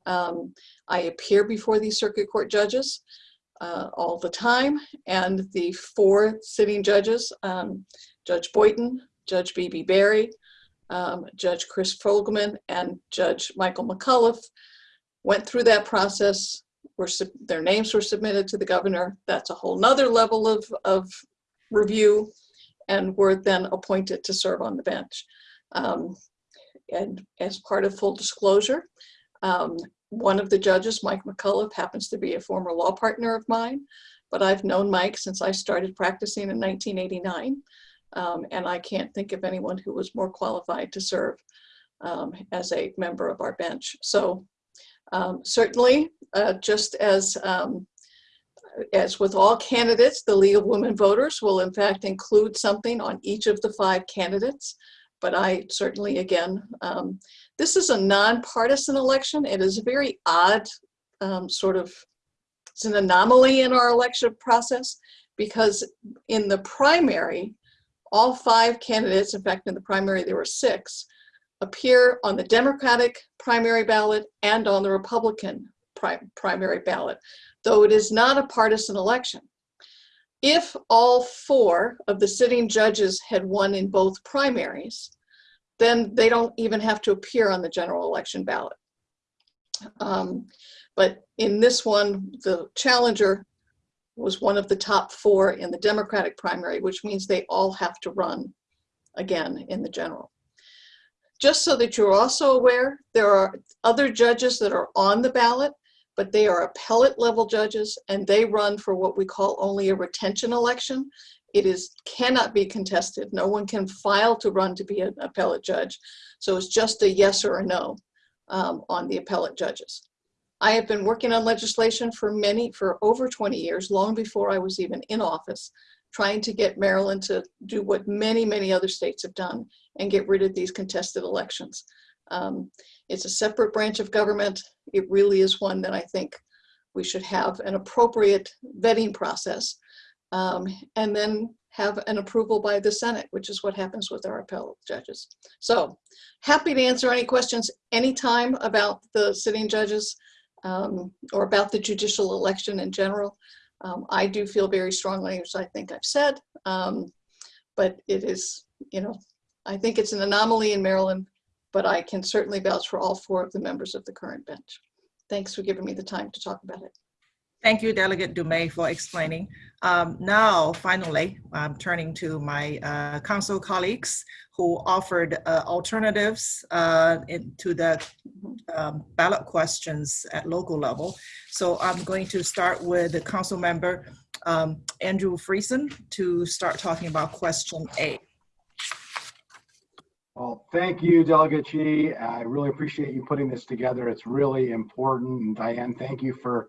Um, I appear before these circuit court judges uh, all the time, and the four sitting judges, um, Judge Boynton, Judge Bibi Berry, um, Judge Chris Fogleman, and Judge Michael McCullough, went through that process, were, their names were submitted to the governor. That's a whole nother level of, of review and were then appointed to serve on the bench. Um, And as part of full disclosure, um, one of the judges, Mike McCullough, happens to be a former law partner of mine, but I've known Mike since I started practicing in 1989. Um, and I can't think of anyone who was more qualified to serve um, as a member of our bench. So um, certainly, uh, just as um, as with all candidates, the League of Women Voters will in fact include something on each of the five candidates. But I certainly, again, um, this is a nonpartisan election. It is a very odd um, sort of, it's an anomaly in our election process because in the primary, all five candidates, in fact, in the primary, there were six, appear on the Democratic primary ballot and on the Republican pri primary ballot, though it is not a partisan election. If all four of the sitting judges had won in both primaries, then they don't even have to appear on the general election ballot. Um, but in this one, the challenger was one of the top four in the Democratic primary, which means they all have to run again in the general. Just so that you're also aware, there are other judges that are on the ballot, but they are appellate level judges and they run for what we call only a retention election. It is cannot be contested. No one can file to run to be an appellate judge. So it's just a yes or a no um, on the appellate judges. I have been working on legislation for many, for over 20 years, long before I was even in office, trying to get Maryland to do what many, many other states have done and get rid of these contested elections. Um, it's a separate branch of government. It really is one that I think we should have an appropriate vetting process um, and then have an approval by the Senate, which is what happens with our appellate judges. So happy to answer any questions anytime about the sitting judges um, or about the judicial election in general. Um, I do feel very strongly, as I think I've said, um, but it is, you know, I think it's an anomaly in Maryland, but I can certainly vouch for all four of the members of the current bench. Thanks for giving me the time to talk about it. Thank you, Delegate Dumais, for explaining. Um, now, finally, I'm turning to my uh, council colleagues who offered uh, alternatives uh, to the um, ballot questions at local level. So I'm going to start with the council member, um, Andrew Friedson, to start talking about question A. Well, thank you, Delegate Qi. I really appreciate you putting this together. It's really important. And Diane, thank you for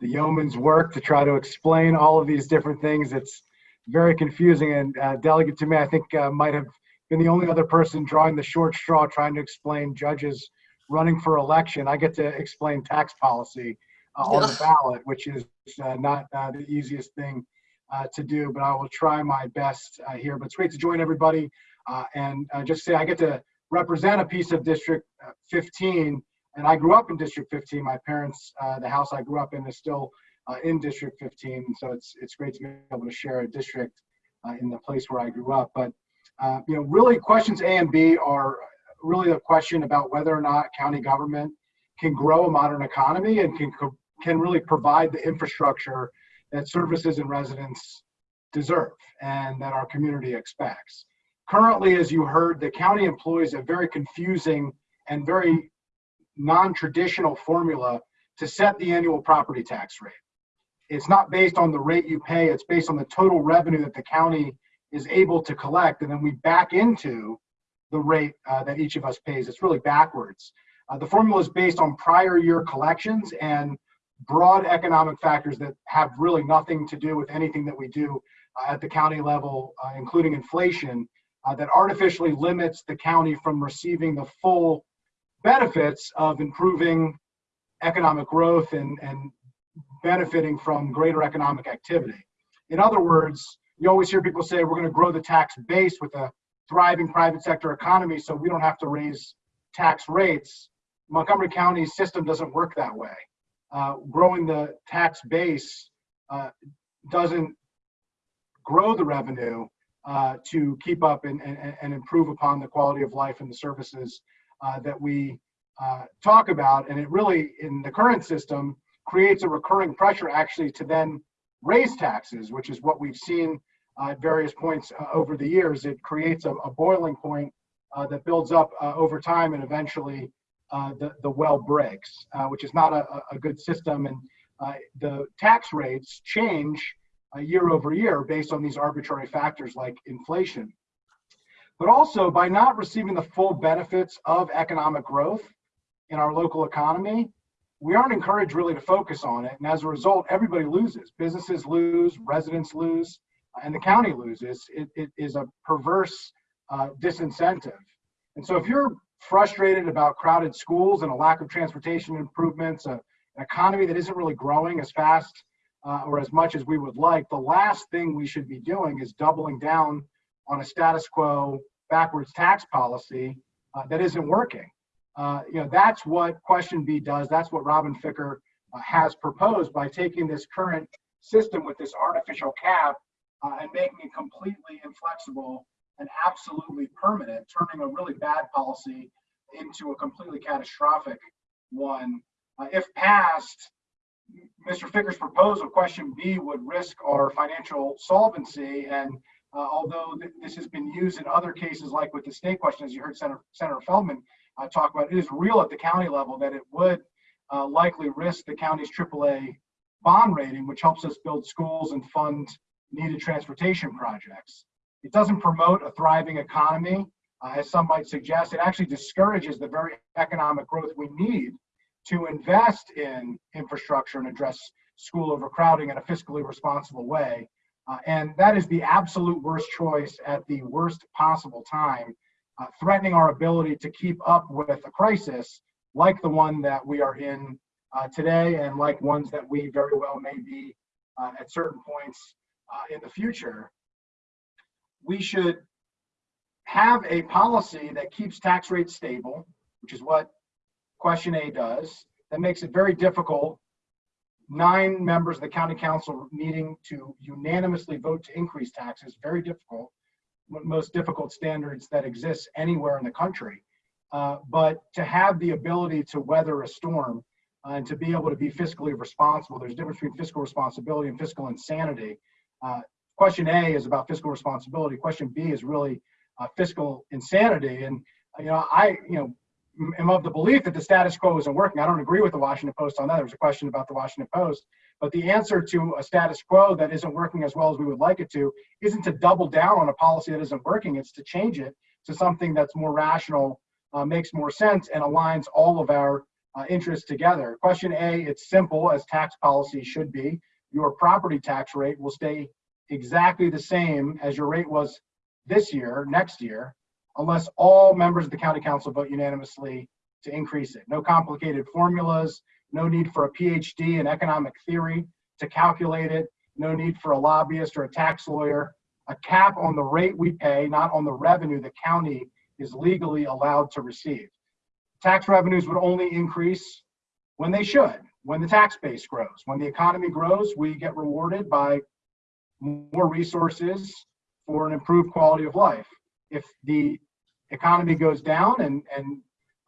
the yeoman's work to try to explain all of these different things. It's very confusing. And uh, Delegate Dumais, I think uh, might have been the only other person drawing the short straw trying to explain judges running for election. I get to explain tax policy uh, on the ballot, which is uh, not uh, the easiest thing uh, to do, but I will try my best uh, here. But it's great to join everybody. Uh, and uh, just say I get to represent a piece of District uh, 15, and I grew up in District 15. My parents, uh, the house I grew up in, is still uh, in District 15, so it's it's great to be able to share a district uh, in the place where I grew up. But uh, you know, really, questions A and B are really a question about whether or not county government can grow a modern economy and can can really provide the infrastructure that services and residents deserve and that our community expects currently, as you heard, the county employs a very confusing and very non-traditional formula to set the annual property tax rate. It's not based on the rate you pay, it's based on the total revenue that the county is able to collect, and then we back into the rate uh, that each of us pays. It's really backwards. Uh, the formula is based on prior year collections and broad economic factors that have really nothing to do with anything that we do uh, at the county level, uh, including inflation uh, that artificially limits the county from receiving the full benefits of improving economic growth and, and benefiting from greater economic activity. In other words, you always hear people say we're going to grow the tax base with a thriving private sector economy so we don't have to raise tax rates. Montgomery County's system doesn't work that way. Uh, growing the tax base uh, doesn't grow the revenue uh, to keep up and, and, and improve upon the quality of life and the services uh, that we uh, talk about. And it really, in the current system, creates a recurring pressure actually to then raise taxes, which is what we've seen uh, at various points uh, over the years. It creates a, a boiling point uh, that builds up uh, over time and eventually the, the well breaks, which is not a, a good system. And the tax rates change year over year based on these arbitrary factors like inflation. But also by not receiving the full benefits of economic growth in our local economy, we aren't encouraged really to focus on it. And as a result, everybody loses. Businesses lose, residents lose, and the county loses. It, it is a perverse uh, disincentive. And so if you're frustrated about crowded schools and a lack of transportation improvements, a, an economy that isn't really growing as fast uh, or as much as we would like, the last thing we should be doing is doubling down on a status quo backwards tax policy uh, that isn't working. Uh, you know, that's what question B does. That's what Robin Ficker uh, has proposed by taking this current system with this artificial cap uh, and making it completely inflexible and absolutely permanent, turning a really bad policy into a completely catastrophic one. Uh, if passed, Mr. Ficker's proposal, question B, would risk our financial solvency. And uh, although th this has been used in other cases, like with the state question, as you heard Senator, Senator Feldman uh, talk about, it is real at the county level that it would uh, likely risk the county's AAA bond rating, which helps us build schools and fund needed transportation projects. It doesn't promote a thriving economy, uh, as some might suggest. It actually discourages the very economic growth we need to invest in infrastructure and address school overcrowding in a fiscally responsible way. Uh, and that is the absolute worst choice at the worst possible time, uh, threatening our ability to keep up with a crisis like the one that we are in uh, today and like ones that we very well may be uh, at certain points uh, in the future we should have a policy that keeps tax rates stable, which is what question A does. That makes it very difficult. Nine members of the county council needing to unanimously vote to increase taxes, very difficult, most difficult standards that exist anywhere in the country. Uh, but to have the ability to weather a storm uh, and to be able to be fiscally responsible, there's a difference between fiscal responsibility and fiscal insanity. Uh, question A is about fiscal responsibility. Question B is really uh, fiscal insanity. And you know, I you know am of the belief that the status quo isn't working. I don't agree with the Washington Post on that. There was a question about the Washington Post, but the answer to a status quo that isn't working as well as we would like it to isn't to double down on a policy that isn't working. It's to change it to something that's more rational, uh, makes more sense, and aligns all of our uh, interests together. Question A, it's simple as tax policy should be. Your property tax rate will stay exactly the same as your rate was this year, next year, unless all members of the county council vote unanimously to increase it. No complicated formulas, no need for a PhD in economic theory to calculate it, no need for a lobbyist or a tax lawyer. A cap on the rate we pay, not on the revenue the county is legally allowed to receive. Tax revenues would only increase when they should, when the tax base grows. When the economy grows, we get rewarded by more resources for an improved quality of life. If the economy goes down and, and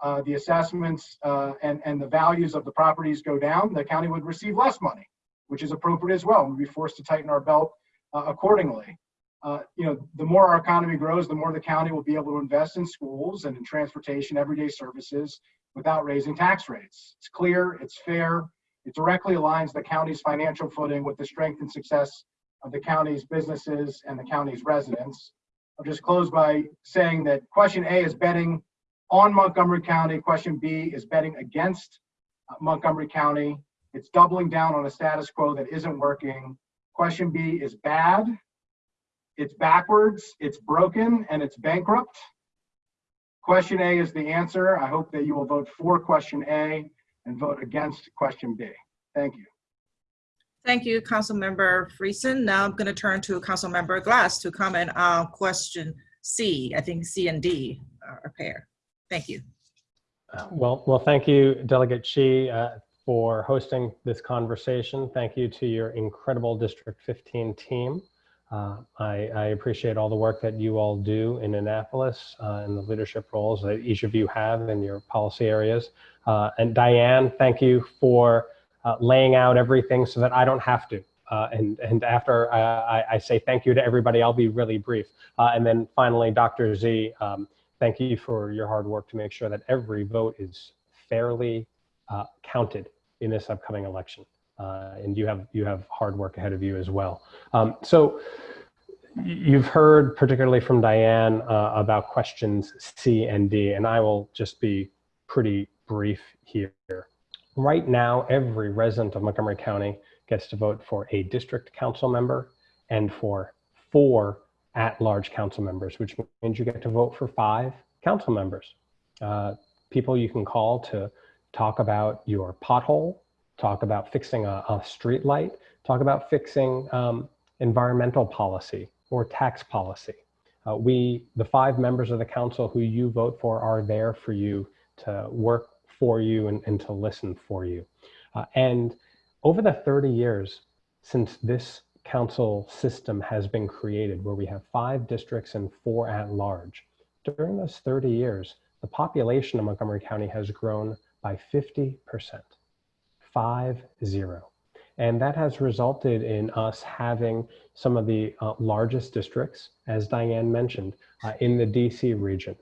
uh, the assessments uh, and, and the values of the properties go down, the county would receive less money, which is appropriate as well. We'd be forced to tighten our belt uh, accordingly. Uh, you know, the more our economy grows, the more the county will be able to invest in schools and in transportation, everyday services without raising tax rates. It's clear, it's fair, it directly aligns the county's financial footing with the strength and success of the county's businesses and the county's residents. I'll just close by saying that question A is betting on Montgomery County. Question B is betting against uh, Montgomery County. It's doubling down on a status quo that isn't working. Question B is bad. It's backwards, it's broken, and it's bankrupt. Question A is the answer. I hope that you will vote for question A and vote against question B. Thank you. Thank you, Councilmember Friedson. Now I'm going to turn to Councilmember Glass to comment on question C. I think C and D are a pair. Thank you. Uh, Well, well, thank you, Delegate Qi, uh, for hosting this conversation. Thank you to your incredible District 15 team. Uh, I, I appreciate all the work that you all do in Annapolis uh, and the leadership roles that each of you have in your policy areas. Uh, and Diane, thank you for uh, laying out everything so that I don't have to. Uh, and, and after I, I say thank you to everybody, I'll be really brief. Uh, and then finally, Dr. Z, um, thank you for your hard work to make sure that every vote is fairly uh, counted in this upcoming election. Uh, and you have, you have hard work ahead of you as well. Um, so you've heard particularly from Diane about questions C and D, and I will just be pretty brief here. Right now, every resident of Montgomery County gets to vote for a district council member and for four at-large council members, which means you get to vote for five council members. Uh, people you can call to talk about your pothole, talk about fixing a, a street light, talk about fixing um, environmental policy or tax policy. Uh, we, the five members of the council who you vote for are there for you to work for you and, and to listen for you. Uh, and over the 30 years since this council system has been created, where we have five districts and four at large, during those 30 years, the population of Montgomery County has grown by 50%, five zero. And that has resulted in us having some of the uh, largest districts, as Diane mentioned, uh, in the DC region.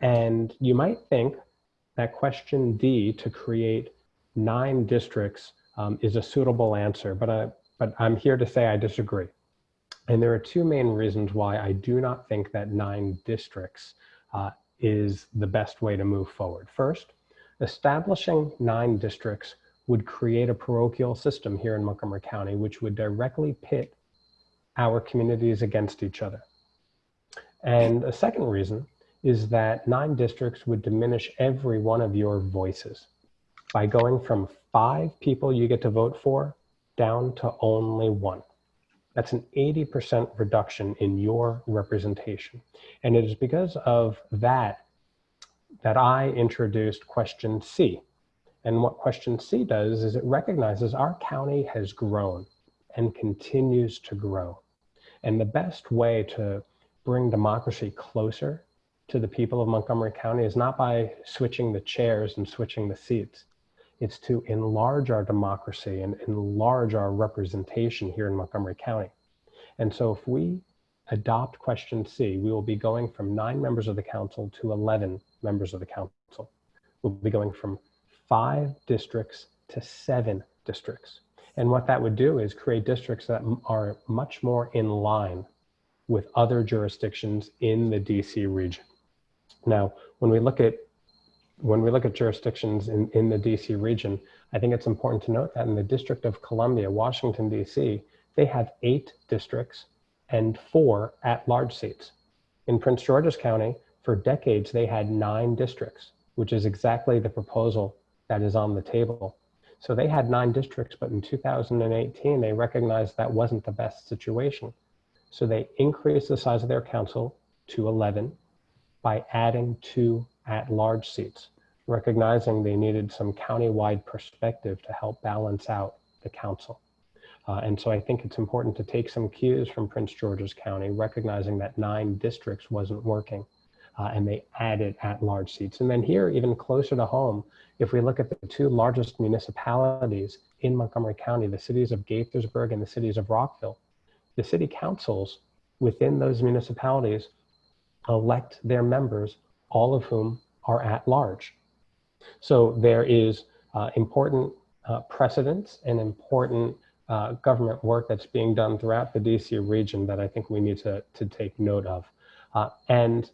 And you might think that question D to create nine districts um, is a suitable answer, but, I, but I'm here to say I disagree. And there are two main reasons why I do not think that nine districts uh, is the best way to move forward. First, establishing nine districts would create a parochial system here in Montgomery County, which would directly pit our communities against each other. And a second reason is that nine districts would diminish every one of your voices by going from five people you get to vote for down to only one. That's an 80% reduction in your representation. And it is because of that that I introduced question C. And what question C does is it recognizes our county has grown and continues to grow. And the best way to bring democracy closer to the people of Montgomery County is not by switching the chairs and switching the seats. It's to enlarge our democracy and enlarge our representation here in Montgomery County. And so if we adopt question C, we will be going from nine members of the council to 11 members of the council. We'll be going from five districts to seven districts. And what that would do is create districts that are much more in line with other jurisdictions in the DC region. Now, when we look at when we look at jurisdictions in, in the DC region, I think it's important to note that in the District of Columbia, Washington, DC, they have eight districts and four at-large seats. In Prince George's County, for decades, they had nine districts, which is exactly the proposal that is on the table. So they had nine districts, but in 2018, they recognized that wasn't the best situation. So they increased the size of their council to 11 by adding two at-large seats, recognizing they needed some county-wide perspective to help balance out the council. Uh, and so I think it's important to take some cues from Prince George's County, recognizing that nine districts wasn't working. Uh, and they added at-large seats. And then here, even closer to home, if we look at the two largest municipalities in Montgomery County, the cities of Gaithersburg and the cities of Rockville, the city councils within those municipalities elect their members all of whom are at large. So there is uh, important uh, precedents and important uh, government work that's being done throughout the DC region that I think we need to, to take note of. Uh, and,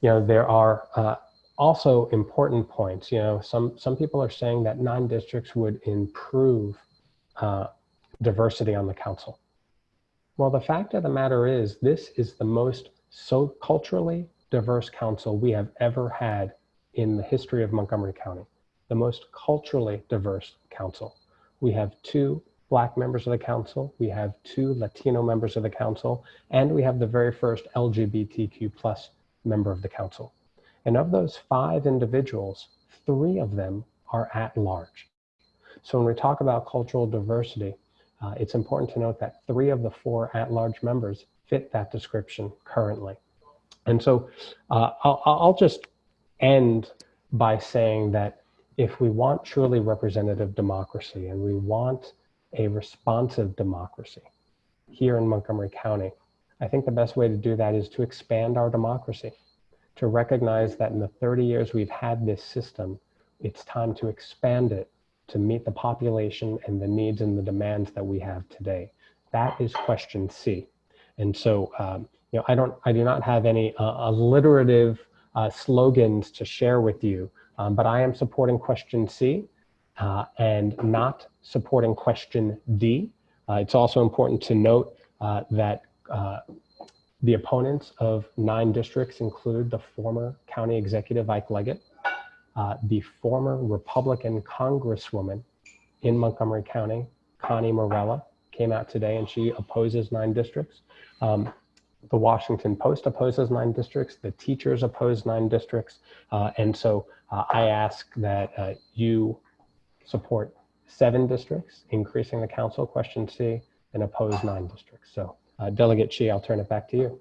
you know, there are uh, also important points. You know, some, some people are saying that nine districts would improve uh, diversity on the council. Well, the fact of the matter is this is the most so culturally diverse council we have ever had in the history of Montgomery County, the most culturally diverse council. We have two black members of the council, we have two Latino members of the council, and we have the very first LGBTQ plus member of the council. And of those five individuals, three of them are at large. So when we talk about cultural diversity, uh, it's important to note that three of the four at-large members fit that description currently. And so uh, I'll, I'll just end by saying that if we want truly representative democracy and we want a responsive democracy here in Montgomery County, I think the best way to do that is to expand our democracy, to recognize that in the 30 years we've had this system, it's time to expand it to meet the population and the needs and the demands that we have today. That is question C. And so, um, you know, I don't, I do not have any uh, alliterative uh, slogans to share with you, um, but I am supporting question C uh, and not supporting question D. Uh, it's also important to note uh, that uh, the opponents of nine districts include the former county executive Ike Leggett, the former Republican congresswoman in Montgomery County, Connie Morella, came out today and she opposes nine districts. Um, the Washington Post opposes nine districts. The teachers oppose nine districts. Uh, and so uh, I ask that uh, you support seven districts, increasing the council, question C, and oppose nine districts. So uh, Delegate Qi, I'll turn it back to you.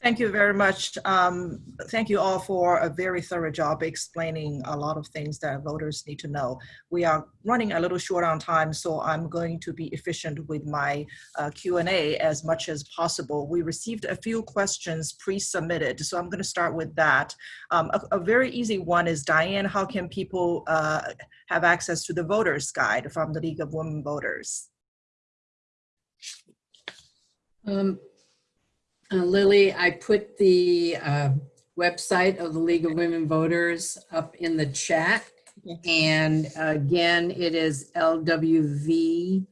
Thank you very much. Um, thank you all for a very thorough job explaining a lot of things that voters need to know. We are running a little short on time, so I'm going to be efficient with my uh, Q&A as much as possible. We received a few questions pre-submitted, so I'm going to start with that. Um, a, a, very easy one is, Diane, how can people uh, have access to the voters guide from the League of Women Voters? Um, uh, Lily, I put the uh, website of the League of Women Voters up in the chat. And again, it is lwvmocomd.org.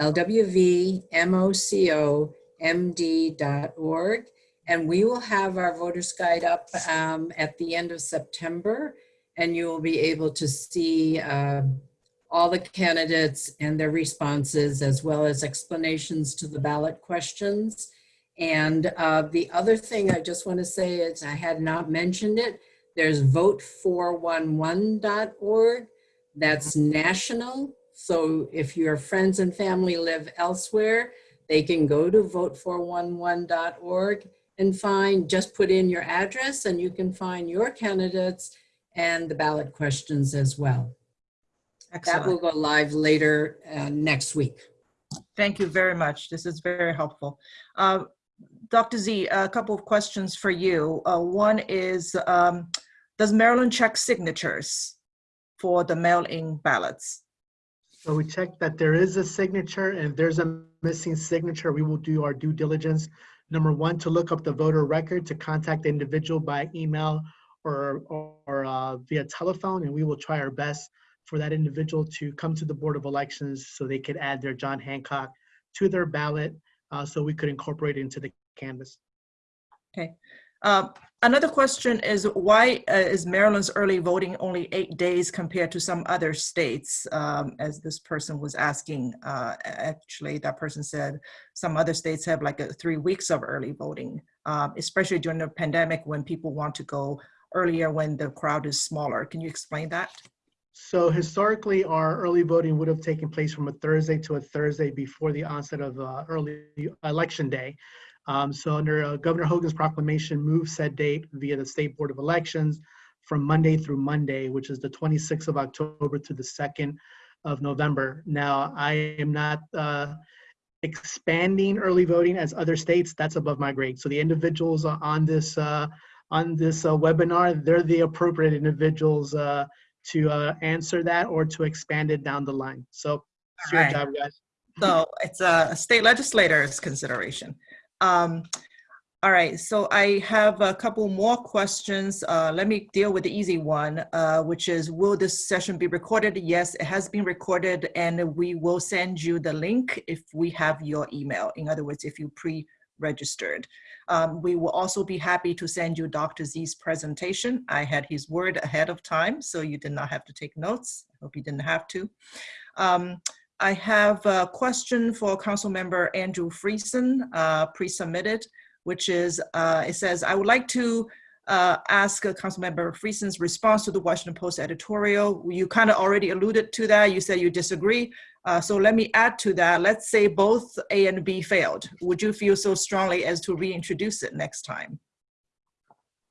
lwvmocomd.org. And we will have our voters guide up um, at the end of September. And you will be able to see uh, all the candidates and their responses, as well as explanations to the ballot questions. And uh, the other thing I just want to say is I had not mentioned it. There's vote411.org. That's national. So if your friends and family live elsewhere, they can go to vote411.org and find, just put in your address and you can find your candidates and the ballot questions as well. Excellent. That will go live later uh, next week. Thank you very much. This is very helpful. Uh, Dr. Z, a couple of questions for you. Uh, one is, um, does Maryland check signatures for the mail-in ballots? So we check that there is a signature and if there's a missing signature, we will do our due diligence. Number one, to look up the voter record, to contact the individual by email or, or uh, via telephone, and we will try our best for that individual to come to the Board of Elections so they could add their John Hancock to their ballot uh, so we could incorporate it into the canvass. Okay. Uh, another question is why uh, is Maryland's early voting only eight days compared to some other states? Um, as this person was asking, uh, actually that person said some other states have like a, three weeks of early voting, um, especially during the pandemic when people want to go earlier when the crowd is smaller. Can you explain that? So historically, our early voting would have taken place from a Thursday to a Thursday before the onset of uh, early election day. Um, so under uh, Governor Hogan's proclamation, moved said date via the State Board of Elections from Monday through Monday, which is the 26th of October to the 2nd of November. Now, I am not uh, expanding early voting as other states. That's above my grade. So the individuals on this uh, on this uh, webinar, they're the appropriate individuals uh, to uh, answer that or to expand it down the line. So it's your right. job, guys. So it's a state legislator's consideration. Um, all right, so I have a couple more questions. Uh, let me deal with the easy one, uh, which is, will this session be recorded? Yes, it has been recorded and we will send you the link if we have your email. In other words, if you pre-registered. Um, we will also be happy to send you Dr. Z's presentation. I had his word ahead of time, so you did not have to take notes. I hope you didn't have to. Um, I have a question for Council Member Andrew Friedson, uh, pre-submitted, which is, uh, it says, I would like to uh, ask uh, Councilmember Friedson's response to the Washington Post editorial. You kind of already alluded to that. You said you disagree. Uh, so let me add to that. Let's say both A and B failed. Would you feel so strongly as to reintroduce it next time?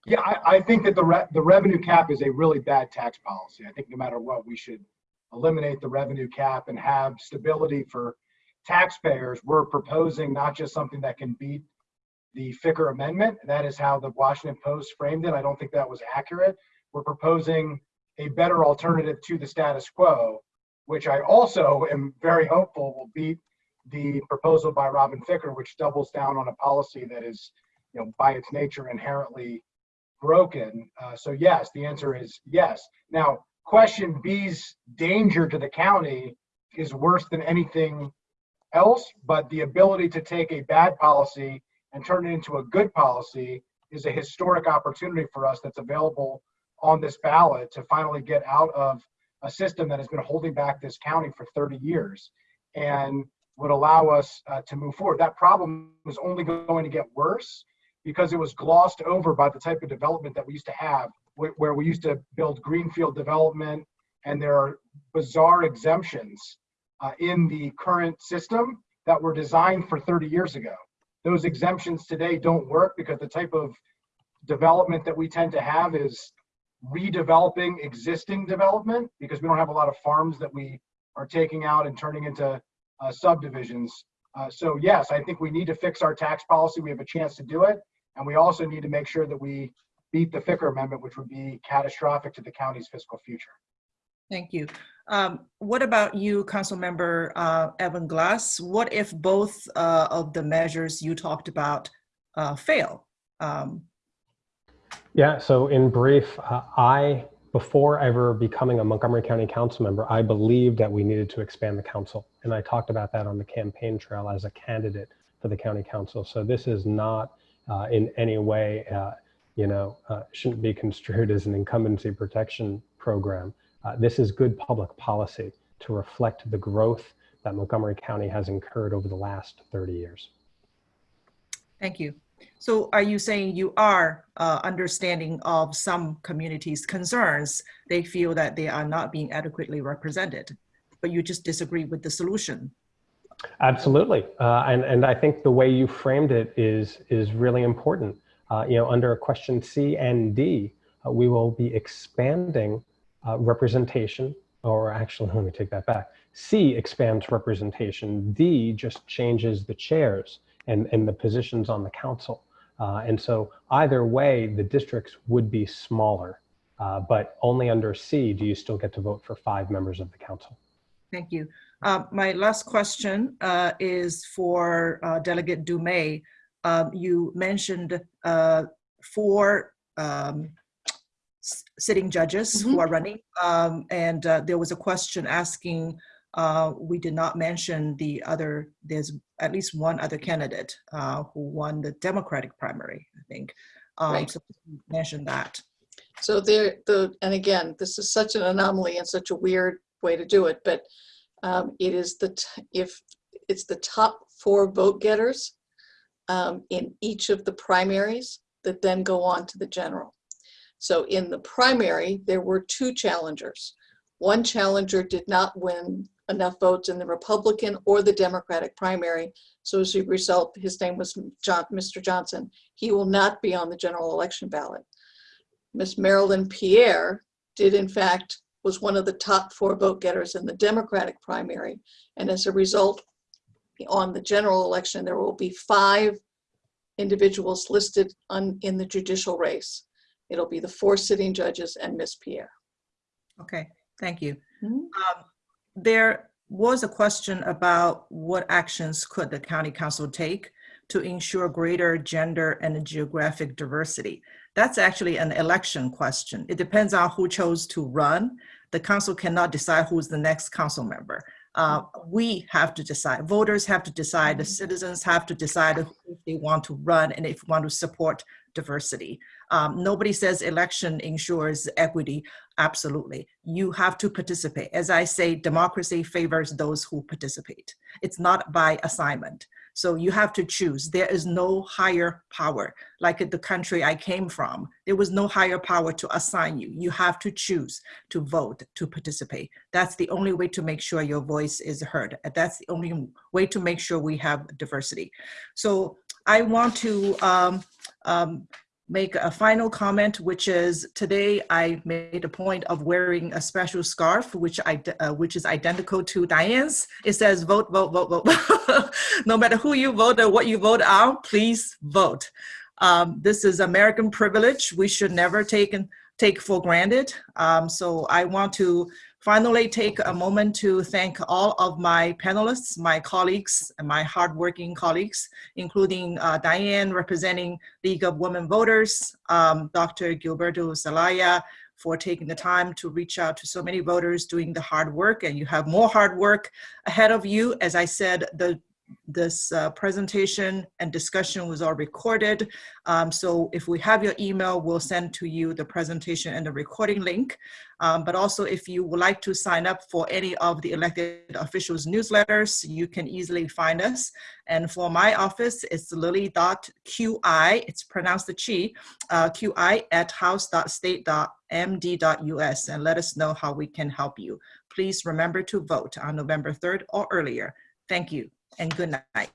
Yeah, I, I think that the re, the revenue cap is a really bad tax policy. I think no matter what, we should eliminate the revenue cap and have stability for taxpayers. We're proposing not just something that can beat the Ficker amendment. That is how the Washington Post framed it. I don't think that was accurate. We're proposing a better alternative to the status quo, which I also am very hopeful will beat the proposal by Robin Ficker, which doubles down on a policy that is, you know, by its nature inherently broken. Uh, so yes, the answer is yes. Now, question B's danger to the county is worse than anything else, but the ability to take a bad policy and turn it into a good policy is a historic opportunity for us that's available on this ballot to finally get out of a system that has been holding back this county for 30 years and would allow us uh, to move forward. That problem was only going to get worse because it was glossed over by the type of development that we used to have, wh- where we used to build greenfield development, and there are bizarre exemptions uh, in the current system that were designed for 30 years ago. Those exemptions today don't work because the type of development that we tend to have is redeveloping existing development because we don't have a lot of farms that we are taking out and turning into uh, subdivisions. Uh, so yes, I think we need to fix our tax policy. We have a chance to do it. And we also need to make sure that we beat the Ficker Amendment, which would be catastrophic to the county's fiscal future. Thank you. Um, what about you, Councilmember uh, Evan Glass? What if both uh, of the measures you talked about uh, fail? Um, Yeah, so in brief, uh, I, before ever becoming a Montgomery County Council member, I believed that we needed to expand the council. And I talked about that on the campaign trail as a candidate for the county council. So this is not uh, in any way, uh, you know, uh, shouldn't be construed as an incumbency protection program. Uh, this is good public policy to reflect the growth that Montgomery County has incurred over the last 30 years. Thank you. So are you saying you are uh, understanding of some communities' concerns? They feel that they are not being adequately represented, but you just disagree with the solution? Absolutely, uh, and and I think the way you framed it is is really important. Uh, you know, under question C and D, uh, we will be expanding uh, representation, or actually, (laughs) let me take that back. C expands representation. D just changes the chairs and and the positions on the council. Uh, and so either way, the districts would be smaller, uh, but only under C do you still get to vote for five members of the council. Thank you. Uh, my last question uh, is for uh, Delegate Dumais. Um, you mentioned uh, four um, sitting judges who are running, um, and uh, there was a question asking. Uh, we did not mention the other. There's at least one other candidate uh, who won the Democratic primary. I think. Um, Right. So mention that. So there, the, and again, this is such an anomaly and such a weird way to do it, but um, it is the, t- if, it's the top four vote getters um, in each of the primaries that then go on to the general. So in the primary, there were two challengers. One challenger did not win enough votes in the Republican or the Democratic primary. So as a result, his name was John, Mr. Johnson. He will not be on the general election ballot. Miss Marilyn Pierre did in fact, was one of the top four vote getters in the Democratic primary. And as a result, on the general election, there will be five individuals listed on, in the judicial race. It'll be the four sitting judges and Miss Pierre. Okay, thank you. Mhm. Um, There was a question about what actions could the county council take to ensure greater gender and geographic diversity? That's actually an election question. It depends on who chose to run. The council cannot decide who's the next council member. Uh, We have to decide, voters have to decide, the citizens have to decide if they want to run and if want to support diversity. Um, Nobody says election ensures equity. Absolutely. You have to participate. As I say, democracy favors those who participate. It's not by assignment. So you have to choose. There is no higher power. Like the country I came from, there was no higher power to assign you. You have to choose to vote, to participate. That's the only way to make sure your voice is heard. That's the only way to make sure we have diversity. So I want to um, um, make a final comment, which is today I made a point of wearing a special scarf, which I uh, which is identical to Diane's. It says vote, vote, vote, vote. (laughs) no matter who you vote or what you vote on, please vote. Um, this is American privilege. We should never take take for granted. Um, so I want to finally take a moment to thank all of my panelists, my colleagues, and my hardworking colleagues, including uh, Diane representing League of Women Voters, um, Dr. Gilberto Zelaya for taking the time to reach out to so many voters doing the hard work and you have more hard work ahead of you. As I said, the this uh, presentation and discussion was all recorded. Um, so if we have your email, we'll send to you the presentation and the recording link. Um, but also if you would like to sign up for any of the elected officials newsletters, you can easily find us. And for my office, it's lily.qi, it's pronounced the chi, uh, qi at house.state.md.us and let us know how we can help you. Please remember to vote on November 3rd or earlier. Thank you and good night.